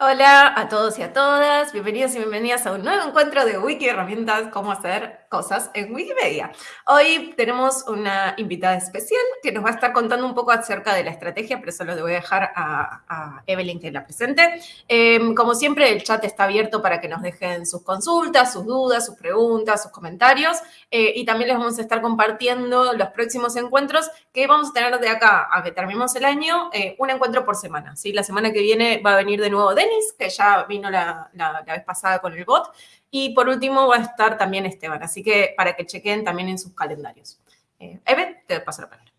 Hola a todos y a todas, bienvenidos y bienvenidas a un nuevo encuentro de Wiki Herramientas, cómo hacer cosas en Wikimedia. Hoy tenemos una invitada especial que nos va a estar contando un poco acerca de la estrategia, pero eso lo voy a dejar a, Evelyn que la presente. Em, como siempre, el chat está abierto para que nos dejen sus consultas, sus dudas, sus preguntas, sus comentarios, eh, y también les vamos a estar compartiendo los próximos encuentros que vamos a tener de acá a que terminemos el año, eh, un encuentro por semana. ¿sí? La semana que viene va a venir de nuevo Denis, que ya vino la, vez pasada con el bot. Y por último va a estar también Esteban. Así que para que chequen también en sus calendarios. Eh, Eve, te paso la palabra.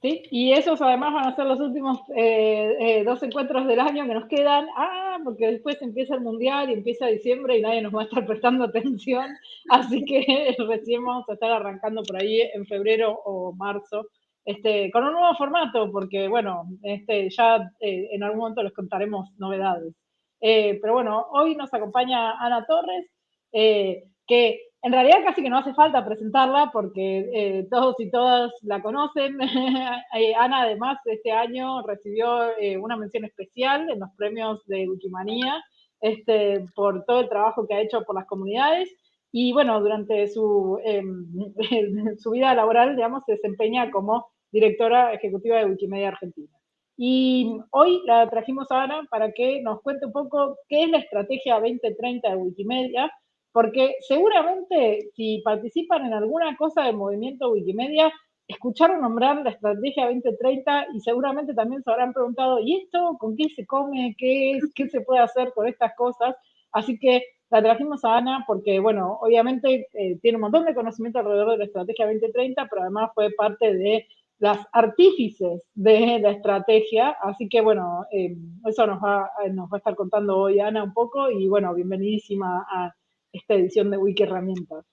Sí, y esos además van a ser los últimos eh, eh, dos encuentros del año que nos quedan. Ah, porque después empieza el Mundial y empieza diciembre y nadie nos va a estar prestando atención. Así que recién vamos a estar arrancando por ahí en febrero o marzo este, con un nuevo formato, porque bueno, este, ya en algún momento les contaremos novedades. Eh, pero bueno, hoy nos acompaña Ana Torres, eh, que en realidad casi que no hace falta presentarla porque eh, todos y todas la conocen. Ana además este año recibió una mención especial en los premios de Wikimanía este, por todo el trabajo que ha hecho por las comunidades. Y bueno, durante su, em, su vida laboral, digamos, se desempeña como directora ejecutiva de Wikimedia Argentina. Y hoy la trajimos a Ana para que nos cuente un poco qué es la estrategia 2030 de Wikimedia, porque seguramente si participan en alguna cosa del movimiento Wikimedia, escucharon nombrar la estrategia 2030 y seguramente también se habrán preguntado, ¿y esto con qué se come? ¿Qué, es, qué se puede hacer con estas cosas? Así que la trajimos a Ana porque, bueno, obviamente eh, tiene un montón de conocimiento alrededor de la estrategia 2030, pero además fue parte de las artífices de la estrategia. Así que bueno, eh, eso nos va, nos va a estar contando hoy Ana un poco y bueno, bienvenidísima a esta edición de Wiki Herramientas.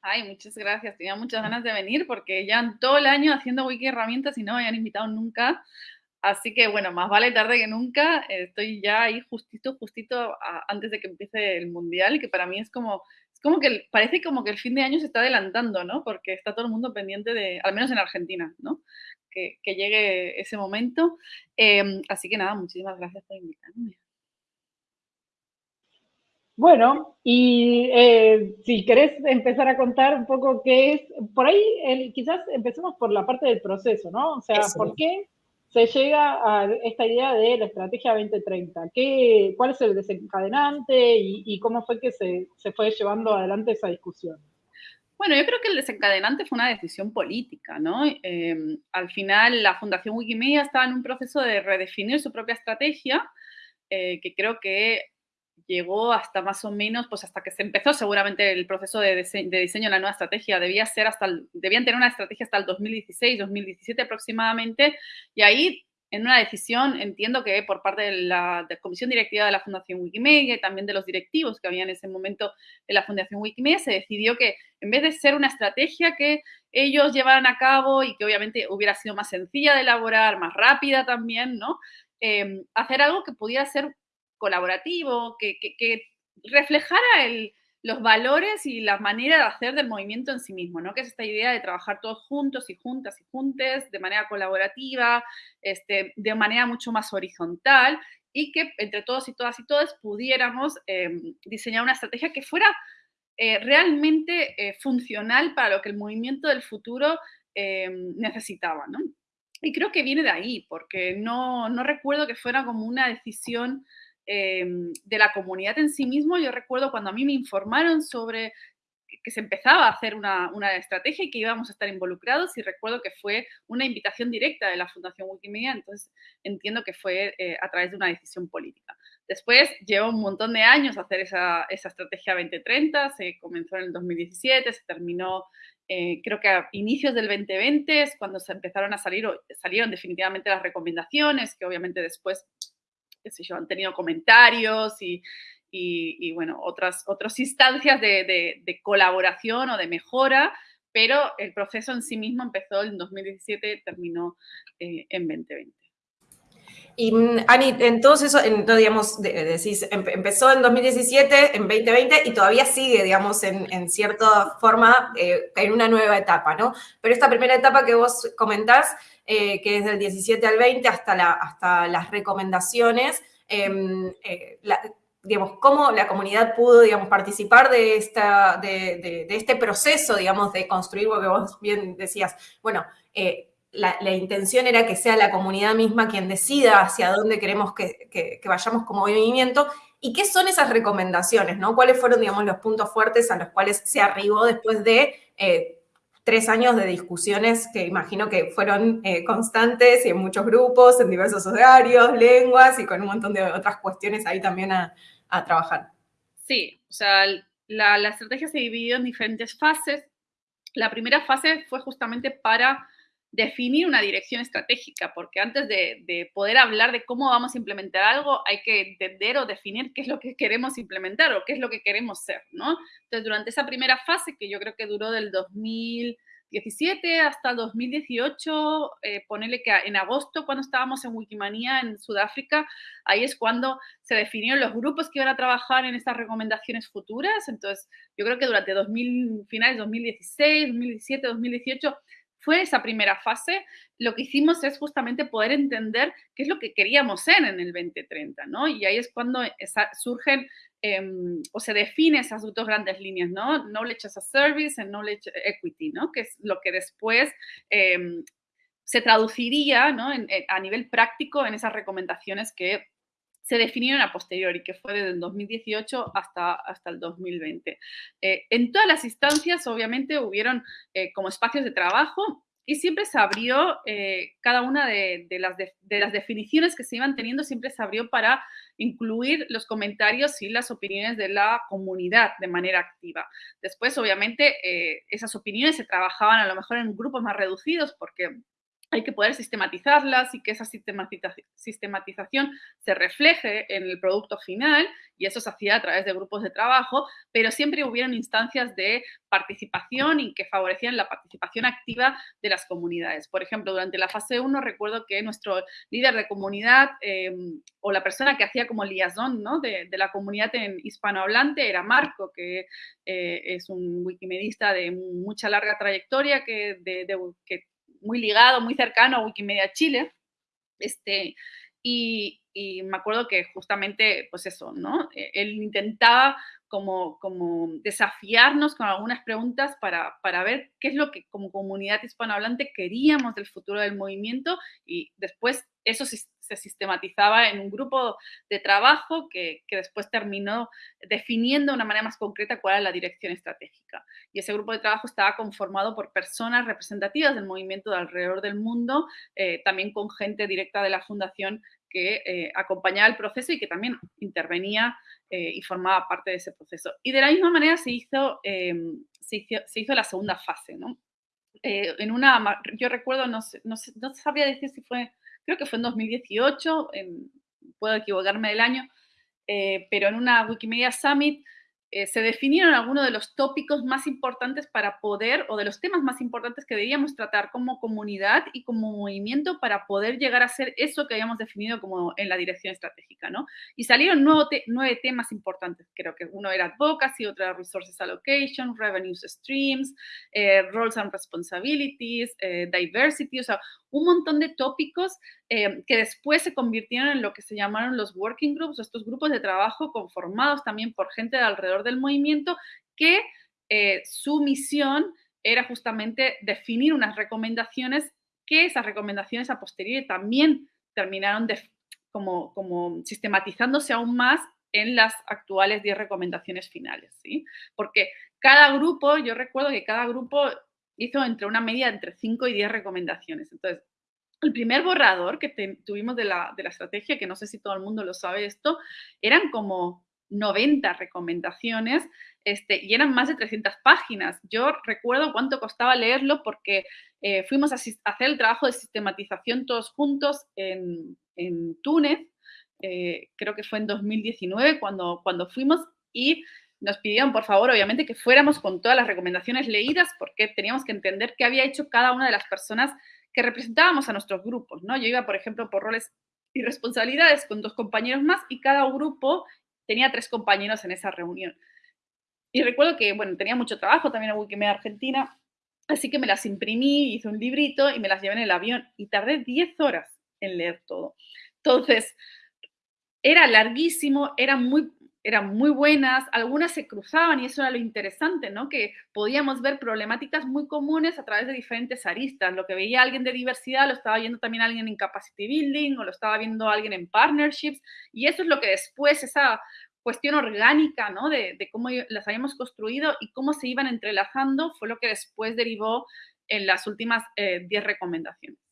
Ay, muchas gracias. Tenía muchas ganas de venir porque ya todo el año haciendo Wiki Herramientas y no me habían invitado nunca. Así que bueno, más vale tarde que nunca. Estoy ya ahí justito, justito antes de que empiece el Mundial, que para mí es como como que parece como que el fin de año se está adelantando, ¿no? Porque está todo el mundo pendiente de, al menos en Argentina, ¿no? Que, llegue ese momento. Em, así que nada, muchísimas gracias por invitarme. Bueno, y eh, si querés empezar a contar un poco qué es, por ahí quizás empecemos por la parte del proceso, ¿no? O sea, ¿por qué se llega a esta idea de la estrategia 2030? ¿Qué, ¿Cuál es el desencadenante y, cómo fue que se, fue llevando adelante esa discusión? Bueno, yo creo que el desencadenante fue una decisión política, ¿no? Em, al final, la Fundación Wikimedia estaba en un proceso de redefinir su propia estrategia, eh, que creo que llegó hasta más o menos, pues hasta que se empezó seguramente el proceso de, diseño de la nueva estrategia, debía ser hasta, debían tener una estrategia hasta el 2016, 2017 aproximadamente, y ahí en una decisión, entiendo que por parte de la comisión directiva de la Fundación Wikimedia y también de los directivos que había en ese momento en la Fundación Wikimedia, se decidió que en vez de ser una estrategia que ellos llevaran a cabo y que obviamente hubiera sido más sencilla de elaborar, más rápida también, ¿no? Eh, hacer algo que pudiera ser colaborativo, que, reflejara los valores y la manera de hacer del movimiento en sí mismo, ¿no? Que es esta idea de trabajar todos juntos y juntas y juntes, de manera colaborativa, este, de manera mucho más horizontal y que entre todos y todas y todos pudiéramos em, diseñar una estrategia que fuera eh, realmente eh, funcional para lo que el movimiento del futuro em, necesitaba, ¿no? Y creo que viene de ahí, porque no, no recuerdo que fuera como una decisión Em, de la comunidad en sí mismo. Yo recuerdo cuando a mí me informaron sobre que se empezaba a hacer una, estrategia y que íbamos a estar involucrados y recuerdo que fue una invitación directa de la Fundación Wikimedia, entonces entiendo que fue eh, a través de una decisión política. Después llevó un montón de años hacer esa, estrategia 2030, se comenzó en el 2017, se terminó eh, creo que a inicios del 2020 es cuando se empezaron a salir, salieron definitivamente las recomendaciones, que obviamente después qué sé yo, han tenido comentarios y, y, bueno, otras, otras instancias de, colaboración o de mejora, pero el proceso en sí mismo empezó en 2017 y terminó eh, en 2020. Y mm, Ani, entonces eso, digamos, decís, empezó en 2017, en 2020 y todavía sigue, digamos, en, en cierta forma eh, en una nueva etapa, ¿no? Pero esta primera etapa que vos comentás, eh, que es del 17 al 20 hasta, la, hasta las recomendaciones, em, eh, digamos, cómo la comunidad pudo, digamos, participar de, esta, de, este proceso, digamos, de construir, porque vos bien decías, bueno, eh, la, intención era que sea la comunidad misma quien decida hacia dónde queremos que, vayamos como movimiento y qué son esas recomendaciones, ¿no? ¿Cuáles fueron, digamos, los puntos fuertes a los cuales se arribó después de eh, tres años de discusiones que imagino que fueron eh, constantes y en muchos grupos, en diversos horarios, lenguas y con un montón de otras cuestiones ahí también a, trabajar? Sí, o sea, la, la estrategia se dividió en diferentes fases. La primera fase fue justamente para definir una dirección estratégica, porque antes de, poder hablar de cómo vamos a implementar algo, hay que entender o definir qué es lo que queremos implementar o qué es lo que queremos ser, ¿no? Entonces, durante esa primera fase, que yo creo que duró del 2017 hasta el 2018, eh, ponele que en agosto, cuando estábamos en Wikimania en Sudáfrica, ahí es cuando se definieron los grupos que iban a trabajar en estas recomendaciones futuras. Entonces, yo creo que durante 2000, finales 2016, 2017, 2018, fue esa primera fase, lo que hicimos es justamente poder entender qué es lo que queríamos ser en el 2030, ¿no? Y ahí es cuando surgen em, o se definen esas dos grandes líneas, ¿no? Knowledge as a Service y Knowledge Equity, ¿no? Que es lo que después em, se traduciría, ¿no? a nivel práctico en esas recomendaciones que se definieron a posteriori, que fue desde el 2018 hasta, hasta el 2020. Eh, en todas las instancias, obviamente, hubieron eh, como espacios de trabajo y siempre se abrió, eh, cada una de, las de, las definiciones que se iban teniendo, siempre se abrió para incluir los comentarios y las opiniones de la comunidad de manera activa. Después, obviamente, esas opiniones se trabajaban a lo mejor en grupos más reducidos porque hay que poder sistematizarlas y que esa sistematización se refleje en el producto final y eso se hacía a través de grupos de trabajo, pero siempre hubieron instancias de participación y que favorecían la participación activa de las comunidades. Por ejemplo, durante la fase 1 recuerdo que nuestro líder de comunidad em, o la persona que hacía como liaison ¿no? de, la comunidad en hispanohablante era Marco, que eh, es un wikimedista de mucha larga trayectoria que, de, que muy ligado, muy cercano a Wikimedia Chile. Este, y, me acuerdo que justamente, pues eso, ¿no? E, él intentaba como, como desafiarnos con algunas preguntas para, para, ver qué es lo que como comunidad hispanohablante queríamos del futuro del movimiento y después eso se sistematizaba en un grupo de trabajo que, después terminó definiendo de una manera más concreta cuál era la dirección estratégica. Y ese grupo de trabajo estaba conformado por personas representativas del movimiento de alrededor del mundo, eh, también con gente directa de la fundación que eh, acompañaba el proceso y que también intervenía eh, y formaba parte de ese proceso. Y de la misma manera se hizo, em, se hizo, la segunda fase, ¿no? en una, yo recuerdo, no, no, no sabía decir si fue creo que fue en 2018, puedo equivocarme del año, eh, pero en una Wikimedia Summit eh, se definieron algunos de los tópicos más importantes para poder, o de los temas más importantes que debíamos tratar como comunidad y como movimiento para poder llegar a ser eso que habíamos definido como en la dirección estratégica, ¿no? Y salieron nueve temas importantes, creo que uno era advocacy, otro era resources allocation, revenue streams, eh, roles and responsibilities, diversity, o sea, un montón de tópicos eh, que después se convirtieron en lo que se llamaron los working groups, estos grupos de trabajo conformados también por gente de alrededor del movimiento, que eh, su misión era justamente definir unas recomendaciones que esas recomendaciones a posteriori también terminaron como, como sistematizándose aún más en las actuales 10 recomendaciones finales, ¿sí? Porque cada grupo, yo recuerdo que cada grupo hizo entre una media entre 5 y 10 recomendaciones. Entonces, el primer borrador que tuvimos de la, de la, estrategia, que no sé si todo el mundo lo sabe esto, eran como 90 recomendaciones este, y eran más de 300 páginas. Yo recuerdo cuánto costaba leerlo porque eh, fuimos a, hacer el trabajo de sistematización todos juntos en, en Túnez, eh, creo que fue en 2019 cuando, cuando fuimos y nos pidieron, por favor, obviamente, que fuéramos con todas las recomendaciones leídas porque teníamos que entender qué había hecho cada una de las personas que representábamos a nuestros grupos, ¿no? Yo iba, por ejemplo, por roles y responsabilidades con dos compañeros más y cada grupo tenía tres compañeros en esa reunión. Y recuerdo que, bueno, tenía mucho trabajo también en Wikimedia Argentina, así que me las imprimí, hice un librito y me las llevé en el avión y tardé 10 horas en leer todo. Entonces, era larguísimo, era muy, eran muy buenas, algunas se cruzaban y eso era lo interesante, ¿no? Que podíamos ver problemáticas muy comunes a través de diferentes aristas. Lo que veía alguien de diversidad lo estaba viendo también alguien en capacity building o lo estaba viendo alguien en partnerships y eso es lo que después, esa cuestión orgánica, ¿no? De, cómo las habíamos construido y cómo se iban entrelazando fue lo que después derivó en las últimas 10 eh, recomendaciones.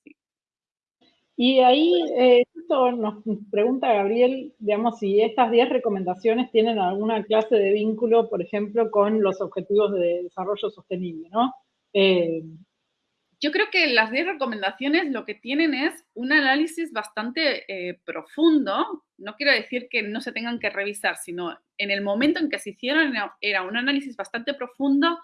Y ahí eh, esto nos pregunta Gabriel, digamos, si estas 10 recomendaciones tienen alguna clase de vínculo, por ejemplo, con los objetivos de desarrollo sostenible, ¿no? Eh, yo creo que las 10 recomendaciones lo que tienen es un análisis bastante eh, profundo. No quiero decir que no se tengan que revisar, sino en el momento en que se hicieron era un análisis bastante profundo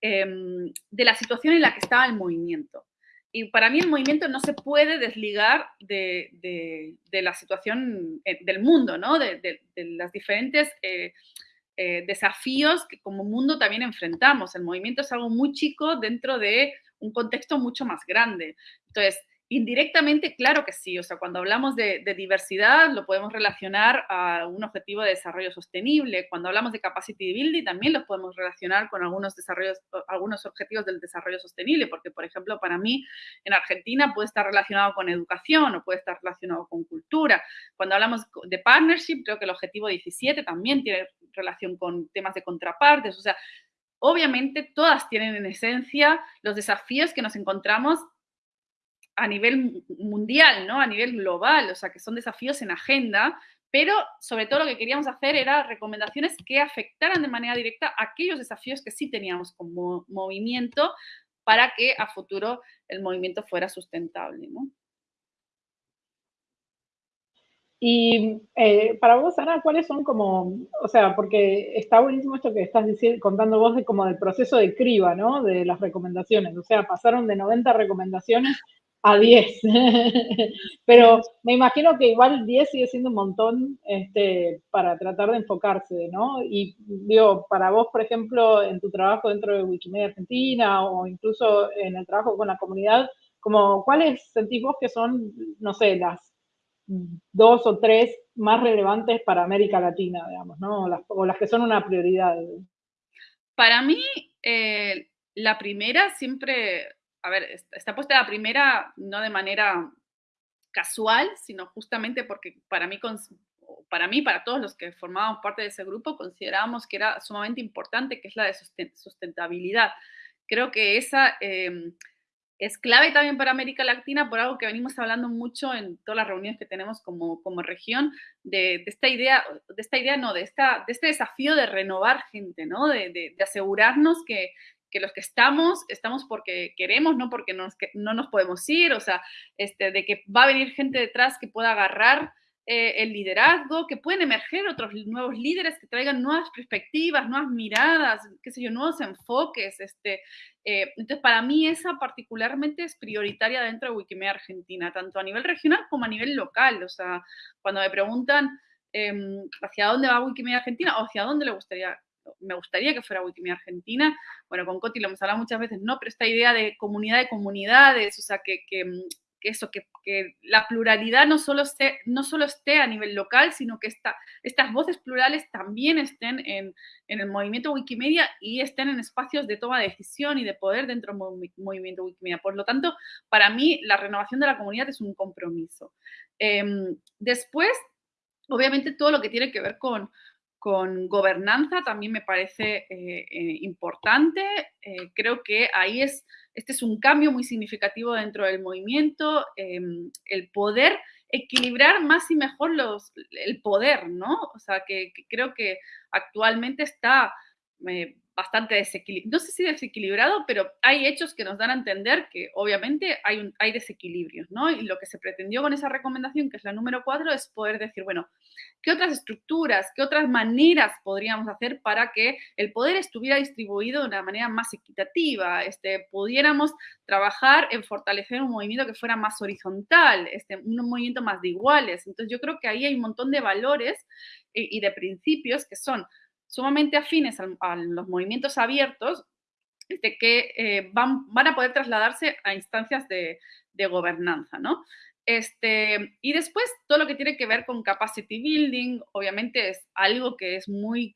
em, de la situación en la que estaba el movimiento. Y para mí el movimiento no se puede desligar de, la situación eh, del mundo, ¿no? de, los diferentes eh, eh, desafíos que como mundo también enfrentamos. El movimiento es algo muy chico dentro de un contexto mucho más grande. Entonces, Indirectamente, claro que sí. O sea, cuando hablamos de, diversidad, lo podemos relacionar a un objetivo de desarrollo sostenible. Cuando hablamos de capacity building, también lo podemos relacionar con algunos, desarrollos, algunos objetivos del desarrollo sostenible, porque, por ejemplo, para mí, en Argentina puede estar relacionado con educación o puede estar relacionado con cultura. Cuando hablamos de partnership, creo que el objetivo 17 también tiene relación con temas de contrapartes. O sea, obviamente todas tienen en esencia los desafíos que nos encontramos a nivel mundial, ¿no? A nivel global, o sea, que son desafíos en agenda, pero sobre todo lo que queríamos hacer era recomendaciones que afectaran de manera directa aquellos desafíos que sí teníamos como movimiento para que a futuro el movimiento fuera sustentable. Y eh, para vos, Ana, ¿cuáles son como, o sea, porque está buenísimo esto que estás diciendo, contando vos de como del proceso de criba, ¿no? De las recomendaciones, o sea, pasaron de 90 recomendaciones a 10. Pero me imagino que igual 10 sigue siendo un montón este, para tratar de enfocarse, ¿no? Y digo, para vos, por ejemplo, en tu trabajo dentro de Wikimedia Argentina o incluso en el trabajo con la comunidad, como, ¿cuáles sentís vos que son, no sé, las dos o tres más relevantes para América Latina, digamos, ¿no? O las, que son una prioridad. Para mí, eh, la primera siempre a ver, está puesta la primera no de manera casual, sino justamente porque para mí, para mí, para todos los que formábamos parte de ese grupo, considerábamos que era sumamente importante, que es la de sustentabilidad. Creo que esa em, es clave también para América Latina por algo que venimos hablando mucho en todas las reuniones que tenemos como, como región, de, esta idea, de esta idea, no, de, esta, de este desafío de renovar gente, ¿no? de, de asegurarnos que, que los que estamos, estamos porque queremos, no porque no nos podemos ir, o sea, este, de que va a venir gente detrás que pueda agarrar eh, el liderazgo, que pueden emerger otros nuevos líderes que traigan nuevas perspectivas, nuevas miradas, qué sé yo, nuevos enfoques. Este, eh, entonces, para mí esa particularmente es prioritaria dentro de Wikimedia Argentina, tanto a nivel regional como a nivel local. O sea, cuando me preguntan em, hacia dónde va Wikimedia Argentina o hacia dónde le gustaría me gustaría que fuera Wikimedia Argentina. Bueno, con Coti lo hemos hablado muchas veces, no, pero esta idea de comunidad de comunidades, o sea, que, eso, que, la pluralidad no solo, esté, no solo esté a nivel local, sino que estas voces plurales también estén en, el movimiento Wikimedia y estén en espacios de toma de decisión y de poder dentro del movimiento Wikimedia. Por lo tanto, para mí, la renovación de la comunidad es un compromiso. Em, después, obviamente, todo lo que tiene que ver con, con gobernanza también me parece eh, eh, importante. Eh, creo que ahí es, este es un cambio muy significativo dentro del movimiento, em, el poder equilibrar más y mejor los, el poder, ¿no? O sea, que, creo que actualmente está bastante desequilibrado, no sé si desequilibrado, pero hay hechos que nos dan a entender que obviamente hay, un, hay desequilibrios, ¿no? Y lo que se pretendió con esa recomendación, que es la número cuatro, es poder decir, bueno, ¿qué otras estructuras, qué otras maneras podríamos hacer para que el poder estuviera distribuido de una manera más equitativa? Este, pudiéramos trabajar en fortalecer un movimiento que fuera más horizontal, este, un movimiento más de iguales. Entonces yo creo que ahí hay un montón de valores eh, y de principios que son sumamente afines a, los movimientos abiertos, este, que eh, van, van, a poder trasladarse a instancias de, gobernanza, ¿no? Este, y después todo lo que tiene que ver con capacity building, obviamente es algo que es muy,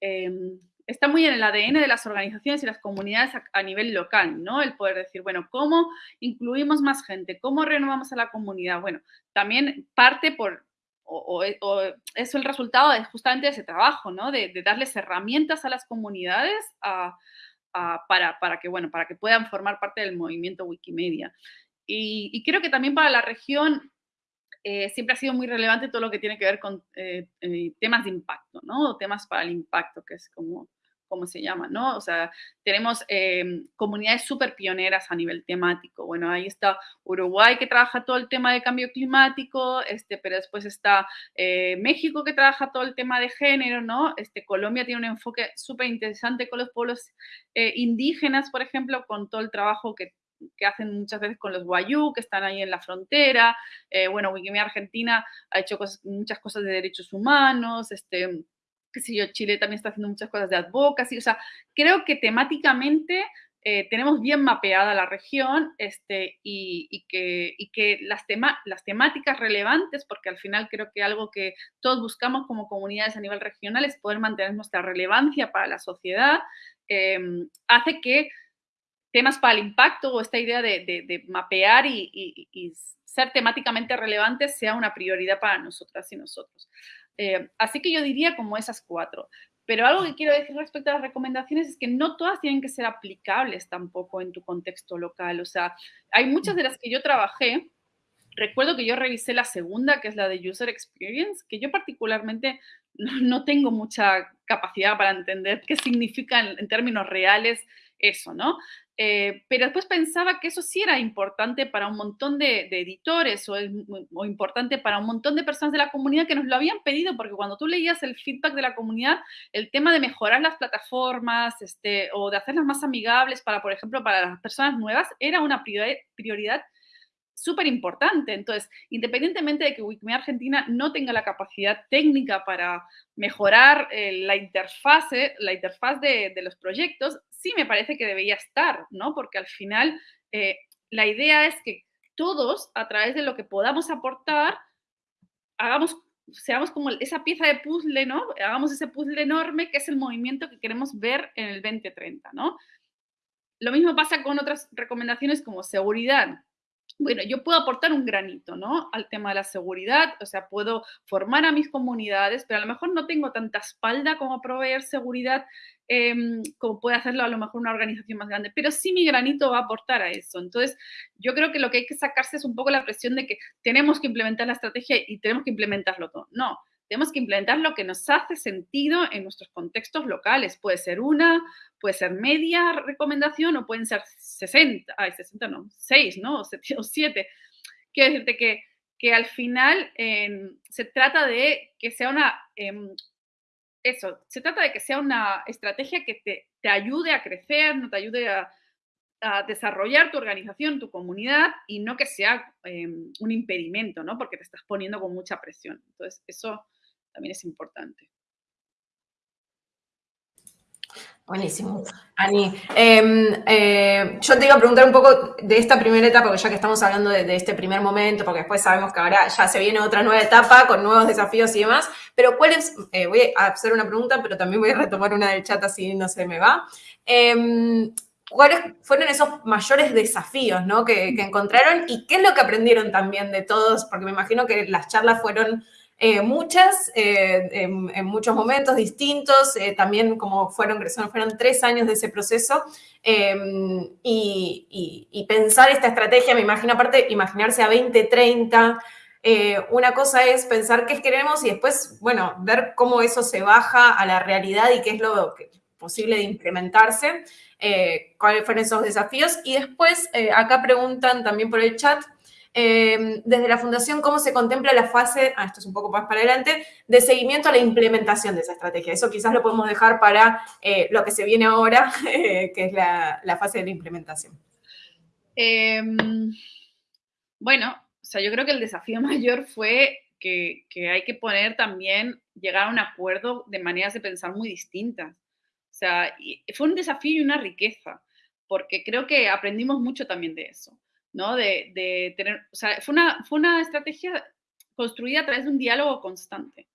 em, está muy en el ADN de las organizaciones y las comunidades a, nivel local, ¿no? El poder decir, bueno, ¿cómo incluimos más gente? ¿Cómo renovamos a la comunidad? Bueno, también parte por, o, es el resultado de justamente de ese trabajo, ¿no? De, darles herramientas a las comunidades para, para, que, bueno, para que puedan formar parte del movimiento Wikimedia. Y, creo que también para la región eh, siempre ha sido muy relevante todo lo que tiene que ver con eh, eh, temas de impacto, ¿no? temas para el impacto, que es como ¿cómo se llama? ¿no? O sea, tenemos em, comunidades súper pioneras a nivel temático. Bueno, ahí está Uruguay que trabaja todo el tema de cambio climático, este, pero después está eh, México que trabaja todo el tema de género, ¿no? Este, Colombia tiene un enfoque súper interesante con los pueblos eh, indígenas, por ejemplo, con todo el trabajo que que hacen muchas veces con los guayú, que están ahí en la frontera. Eh, bueno, Wikimedia Argentina ha hecho muchas cosas de derechos humanos, este, qué sé yo, Chile también está haciendo muchas cosas de advocacy, o sea, creo que temáticamente eh, tenemos bien mapeada la región este, y, que, que las, las temáticas relevantes, porque al final creo que algo que todos buscamos como comunidades a nivel regional es poder mantener nuestra relevancia para la sociedad, em, hace que temas para el impacto o esta idea de, mapear y, y, ser temáticamente relevantes sea una prioridad para nosotras y nosotros. Eh, así que yo diría como esas cuatro. Pero algo que quiero decir respecto a las recomendaciones es que no todas tienen que ser aplicables tampoco en tu contexto local. O sea, hay muchas de las que yo trabajé. Recuerdo que yo revisé la segunda, que es la de User Experience, que yo particularmente no, tengo mucha capacidad para entender qué significa en términos reales eso, ¿no? Eh, pero después pensaba que eso sí era importante para un montón de, editores o, importante para un montón de personas de la comunidad que nos lo habían pedido, porque cuando tú leías el feedback de la comunidad, el tema de mejorar las plataformas este, o de hacerlas más amigables para, por ejemplo, para las personas nuevas, era una prioridad súper importante. Entonces, independientemente de que Wikimedia Argentina no tenga la capacidad técnica para mejorar eh, la interfase, la interfaz de, los proyectos, sí me parece que debería estar, ¿no? Porque al final eh, la idea es que todos, a través de lo que podamos aportar, hagamos, seamos como esa pieza de puzzle, ¿no? Hagamos ese puzzle enorme que es el movimiento que queremos ver en el 2030, ¿no? Lo mismo pasa con otras recomendaciones como seguridad bueno, yo puedo aportar un granito, ¿no? Al tema de la seguridad, o sea, puedo formar a mis comunidades, pero a lo mejor no tengo tanta espalda como proveer seguridad em, como puede hacerlo a lo mejor una organización más grande, pero sí mi granito va a aportar a eso. Entonces, yo creo que lo que hay que sacarse es un poco la presión de que tenemos que implementar la estrategia y tenemos que implementarlo todo. No, tenemos que implementar lo que nos hace sentido en nuestros contextos locales. Puede ser una, puede ser media recomendación o pueden ser 60, ay, 60 no, 6, ¿no? O 7. Quiero decirte que, que al final em, se trata de que sea una, em, eso, se trata de que sea una estrategia que te, te ayude a crecer, no te ayude a, desarrollar tu organización, tu comunidad y no que sea em, un impedimento, ¿no? Porque te estás poniendo con mucha presión. Entonces, eso también es importante. Buenísimo. Ani, em, eh, yo te iba a preguntar un poco de esta primera etapa, porque ya que estamos hablando de, este primer momento, porque después sabemos que ahora ya se viene otra nueva etapa con nuevos desafíos y demás, pero ¿cuál es? Eh, voy a hacer una pregunta, pero también voy a retomar una del chat así no se me va. Em, ¿Cuáles fueron esos mayores desafíos ¿no? que encontraron y qué es lo que aprendieron también de todos? Porque me imagino que las charlas fueron eh, muchas, eh, en, muchos momentos distintos, eh, también como fueron, fueron tres años de ese proceso, em, y, pensar esta estrategia, me imagino aparte, imaginarse a 20, 30, una cosa es pensar qué queremos y después, bueno, ver cómo eso se baja a la realidad y qué es lo posible de implementarse, cuáles fueron esos desafíos. Y después, acá preguntan también por el chat, Em, desde la Fundación, ¿cómo se contempla la fase, ah, esto es un poco más para adelante, de seguimiento a la implementación de esa estrategia? Eso quizás lo podemos dejar para eh, lo que se viene ahora, que es la, fase de la implementación. Em, bueno, o sea, yo creo que el desafío mayor fue que, que, hay que poner también, llegar a un acuerdo de maneras de pensar muy distintas. O sea, fue un desafío y una riqueza, porque creo que aprendimos mucho también de eso. ¿No? De, tener, o sea, fue una, fue una estrategia construida a través de un diálogo constante.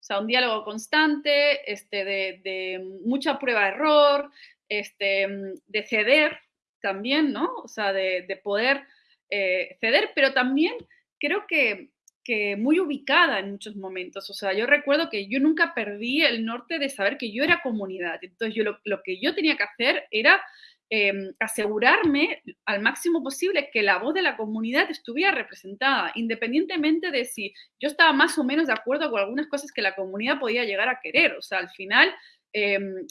O sea, un diálogo constante, este, de, mucha prueba-error, este, de ceder también, ¿no? O sea, de, poder eh, ceder, pero también creo que, que, muy ubicada en muchos momentos. O sea, yo recuerdo que yo nunca perdí el norte de saber que yo era comunidad. Entonces, yo lo que yo tenía que hacer era Em, asegurarme al máximo posible que la voz de la comunidad estuviera representada, independientemente de si yo estaba más o menos de acuerdo con algunas cosas que la comunidad podía llegar a querer. O sea, al final, em,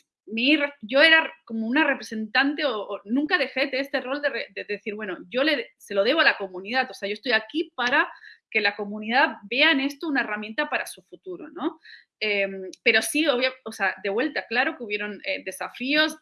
yo era como una representante o, nunca dejé de este rol de, decir, bueno, yo le, se lo debo a la comunidad, o sea, yo estoy aquí para que la comunidad vea en esto una herramienta para su futuro, ¿no? Em, pero sí, o sea, de vuelta, claro que hubieron eh, desafíos,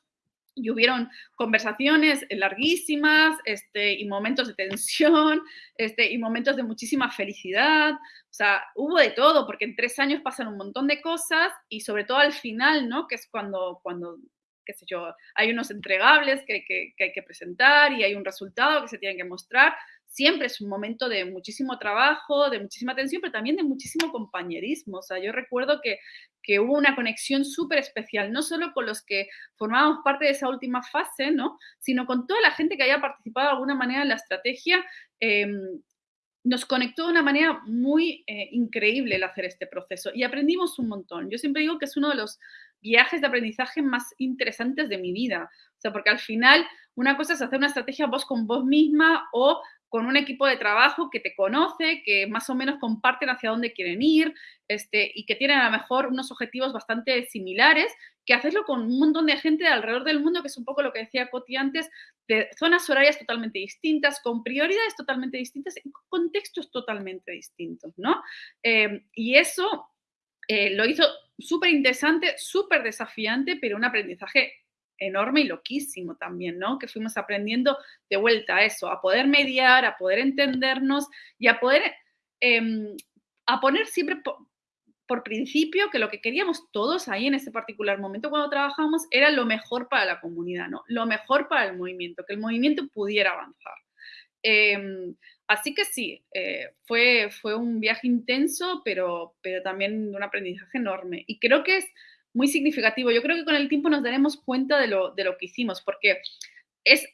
y hubieron conversaciones larguísimas este, y momentos de tensión este, y momentos de muchísima felicidad. O sea, hubo de todo, porque en tres años pasan un montón de cosas y sobre todo al final, ¿no? Que es cuando, cuando qué sé yo, hay unos entregables que, que, que hay que presentar y hay un resultado que se tiene que mostrar siempre es un momento de muchísimo trabajo, de muchísima atención, pero también de muchísimo compañerismo. O sea, yo recuerdo que, que hubo una conexión súper especial, no solo con los que formábamos parte de esa última fase, ¿no? sino con toda la gente que haya participado de alguna manera en la estrategia. Em, nos conectó de una manera muy eh, increíble el hacer este proceso y aprendimos un montón. Yo siempre digo que es uno de los viajes de aprendizaje más interesantes de mi vida. O sea, porque al final una cosa es hacer una estrategia vos con vos misma o con un equipo de trabajo que te conoce, que más o menos comparten hacia dónde quieren ir este, y que tienen a lo mejor unos objetivos bastante similares, que hacerlo con un montón de gente de alrededor del mundo, que es un poco lo que decía Coti antes, de zonas horarias totalmente distintas, con prioridades totalmente distintas y con contextos totalmente distintos, ¿no? Eh, y eso eh, lo hizo súper interesante, súper desafiante, pero un aprendizaje enorme y loquísimo también, ¿no? Que fuimos aprendiendo de vuelta a eso, a poder mediar, a poder entendernos y a poder, em, a poner siempre por, principio que lo que queríamos todos ahí en ese particular momento cuando trabajamos era lo mejor para la comunidad, ¿no? Lo mejor para el movimiento, que el movimiento pudiera avanzar. Em, así que sí, eh, fue, fue un viaje intenso, pero, pero también un aprendizaje enorme. Y creo que es muy significativo. Yo creo que con el tiempo nos daremos cuenta de lo, de lo que hicimos, porque es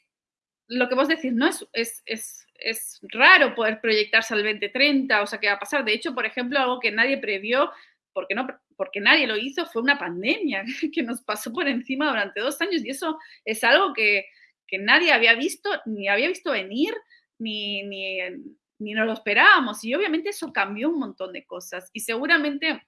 lo que vos decís, ¿no? Es, es, es, es, raro poder proyectarse al 2030, o sea, ¿qué va a pasar? De hecho, por ejemplo, algo que nadie previó, porque, no, porque nadie lo hizo, fue una pandemia que nos pasó por encima durante dos años, y eso es algo que, que nadie había visto, ni había visto venir, ni, ni, ni nos lo esperábamos, y obviamente eso cambió un montón de cosas, y seguramente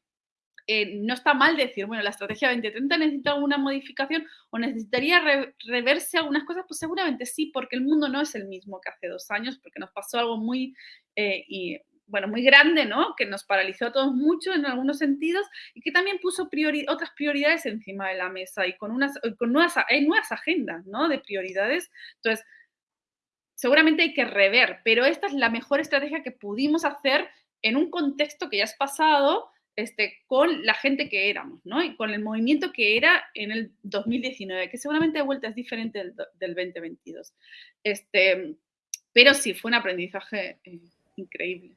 eh, no está mal decir, bueno, la estrategia 2030 necesita alguna modificación o necesitaría reverse algunas cosas, pues seguramente sí, porque el mundo no es el mismo que hace dos años, porque nos pasó algo muy, eh, bueno, muy grande, ¿no? Que nos paralizó a todos mucho en algunos sentidos y que también puso otras prioridades encima de la mesa y con, unas, con nuevas, hay nuevas agendas, ¿no? De prioridades. Entonces, seguramente hay que rever, pero esta es la mejor estrategia que pudimos hacer en un contexto que ya es pasado, este, con la gente que éramos, ¿no? Y con el movimiento que era en el 2019, que seguramente de vuelta es diferente del, 2022. Este, pero sí, fue un aprendizaje eh, increíble.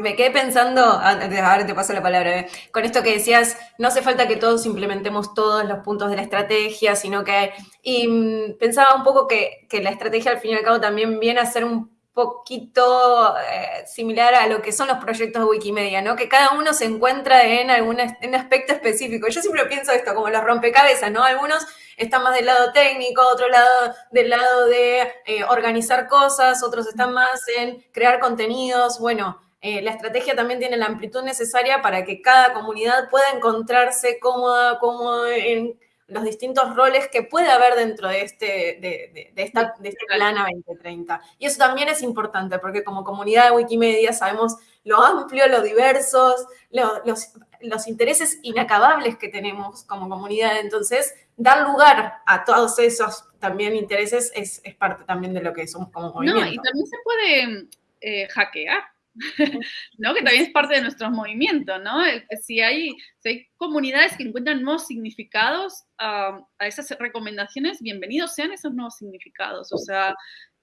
Me quedé pensando, ahora te paso la palabra, eh, con esto que decías, no hace falta que todos implementemos todos los puntos de la estrategia, sino que, y mm, pensaba un poco que, que la estrategia al fin y al cabo también viene a ser un poquito eh, similar a lo que son los proyectos de Wikimedia, ¿no? Que cada uno se encuentra en algún en aspecto específico. Yo siempre pienso esto como los rompecabezas, ¿no? Algunos están más del lado técnico, otro lado del lado de eh, organizar cosas, otros están más en crear contenidos. Bueno, eh, la estrategia también tiene la amplitud necesaria para que cada comunidad pueda encontrarse cómoda, cómoda en los distintos roles que puede haber dentro de este, de, esta, de este plan a 2030. Y eso también es importante, porque como comunidad de Wikimedia sabemos lo amplio, lo diversos, los, los intereses inacabables que tenemos como comunidad. Entonces, dar lugar a todos esos también intereses es, es parte también de lo que somos como movimiento. No, y también se puede eh, hackear ¿no? Que también es parte de nuestros movimientos, ¿no? Eh, si hay, hay comunidades que encuentran nuevos significados a esas recomendaciones, bienvenidos sean esos nuevos significados. O sea,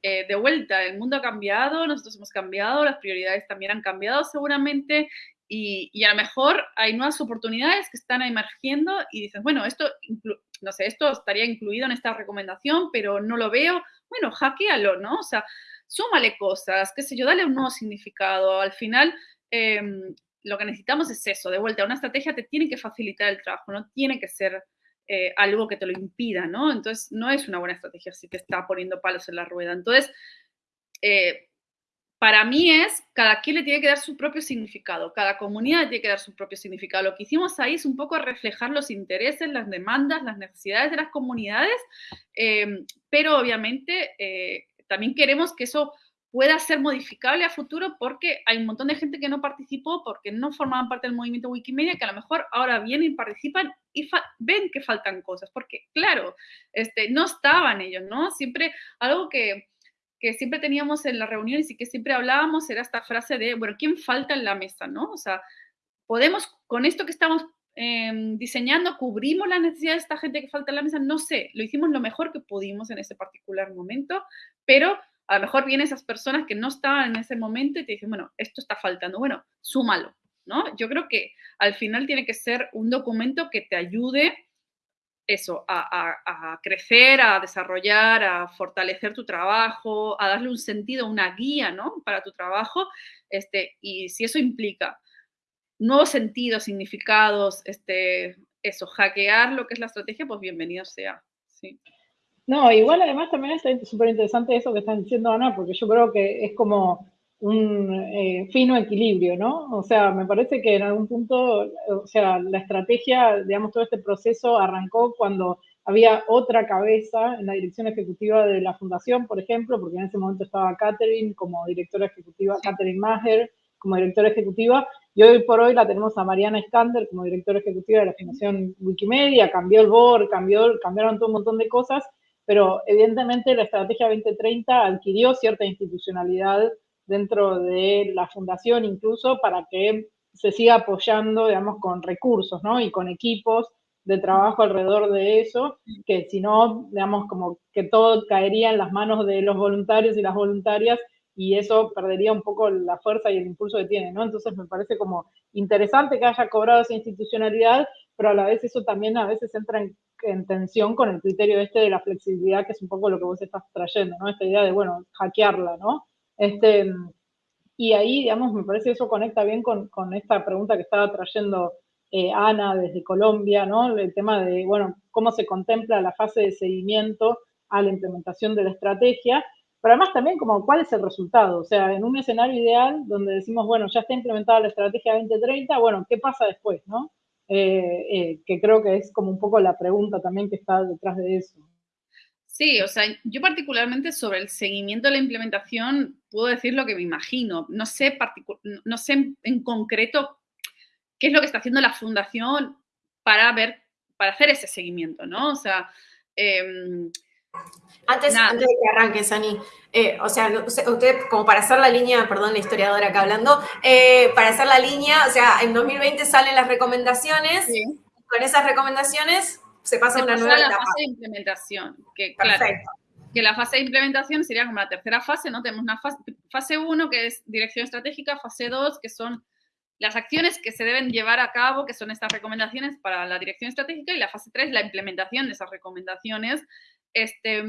eh, de vuelta, el mundo ha cambiado, nosotros hemos cambiado, las prioridades también han cambiado seguramente y, y a lo mejor hay nuevas oportunidades que están emergiendo y dices, bueno, esto, no sé, esto estaría incluido en esta recomendación, pero no lo veo. Bueno, hackealo, ¿no? O sea, súmale cosas, qué sé yo, dale un nuevo significado. Al final, em, lo que necesitamos es eso, de vuelta, una estrategia te tiene que facilitar el trabajo, no tiene que ser eh, algo que te lo impida, ¿no? Entonces, no es una buena estrategia si te está poniendo palos en la rueda. Entonces, eh, para mí es, cada quien le tiene que dar su propio significado, cada comunidad tiene que dar su propio significado. Lo que hicimos ahí es un poco reflejar los intereses, las demandas, las necesidades de las comunidades, eh, pero obviamente también queremos que eso pueda ser modificable a futuro porque hay un montón de gente que no participó, porque no formaban parte del movimiento Wikimedia, que a lo mejor ahora vienen y participan y ven que faltan cosas, porque claro, este, no estaban ellos, ¿no? Siempre algo que, que siempre teníamos en las reuniones y que siempre hablábamos era esta frase de, bueno, ¿quién falta en la mesa, ¿no? O sea, podemos, con esto que estamos em, diseñando, cubrimos las necesidades de esta gente que falta en la mesa, no sé, lo hicimos lo mejor que pudimos en ese particular momento, pero a lo mejor vienen esas personas que no estaban en ese momento y te dicen, bueno, esto está faltando, bueno, súmalo, ¿no? Yo creo que al final tiene que ser un documento que te ayude eso, a, crecer, a desarrollar, a fortalecer tu trabajo, a darle un sentido, una guía, ¿no? Para tu trabajo, este, y si eso implica nuevos sentidos, significados, este, eso, hackear lo que es la estrategia, pues bienvenido sea, sí. No, igual además también es súper interesante eso que están diciendo Ana, porque yo creo que es como un eh, fino equilibrio, ¿no? O sea, me parece que en algún punto, o sea, la estrategia, digamos, todo este proceso arrancó cuando había otra cabeza en la dirección ejecutiva de la fundación, por ejemplo, porque en ese momento estaba Catherine como directora ejecutiva, Catherine Maher como directora ejecutiva, y hoy por hoy la tenemos a Mariana Skander como directora ejecutiva de la Fundación Wikimedia, cambió el board, cambió, cambiaron todo un montón de cosas, pero evidentemente la estrategia 2030 adquirió cierta institucionalidad dentro de la fundación incluso para que se siga apoyando, digamos, con recursos, ¿no? Y con equipos de trabajo alrededor de eso, que si no, digamos, como que todo caería en las manos de los voluntarios y las voluntarias y eso perdería un poco la fuerza y el impulso que tiene, ¿no? Entonces me parece como interesante que haya cobrado esa institucionalidad, pero a la vez eso también a veces entra en en tensión con el criterio este de la flexibilidad, que es un poco lo que vos estás trayendo, ¿no? Esta idea de, bueno, hackearla, ¿no? Este, y ahí, digamos, me parece que eso conecta bien con, con esta pregunta que estaba trayendo eh, Ana desde Colombia, ¿no? El tema de, bueno, cómo se contempla la fase de seguimiento a la implementación de la estrategia, pero además también como cuál es el resultado, o sea, en un escenario ideal donde decimos, bueno, ya está implementada la estrategia 2030, bueno, ¿qué pasa después, no? Eh, eh, que creo que es como un poco la pregunta también que está detrás de eso. Sí, o sea, yo particularmente sobre el seguimiento de la implementación puedo decir lo que me imagino. No sé, no sé en concreto qué es lo que está haciendo la fundación para ver, para hacer ese seguimiento, ¿no? O sea, em, antes, antes, de que arranque, Sani, eh, o sea, usted, como para hacer la línea, perdón, la historiadora acá hablando, eh, para hacer la línea, o sea, en 2020 salen las recomendaciones, con esas recomendaciones se pasa a una nueva la fase de implementación, que Perfecto. que la fase de implementación sería como la tercera fase, ¿no? Tenemos una fase, fase 1, que es dirección estratégica, fase 2, que son las acciones que se deben llevar a cabo, que son estas recomendaciones para la dirección estratégica, y la fase 3, la implementación de esas recomendaciones, este,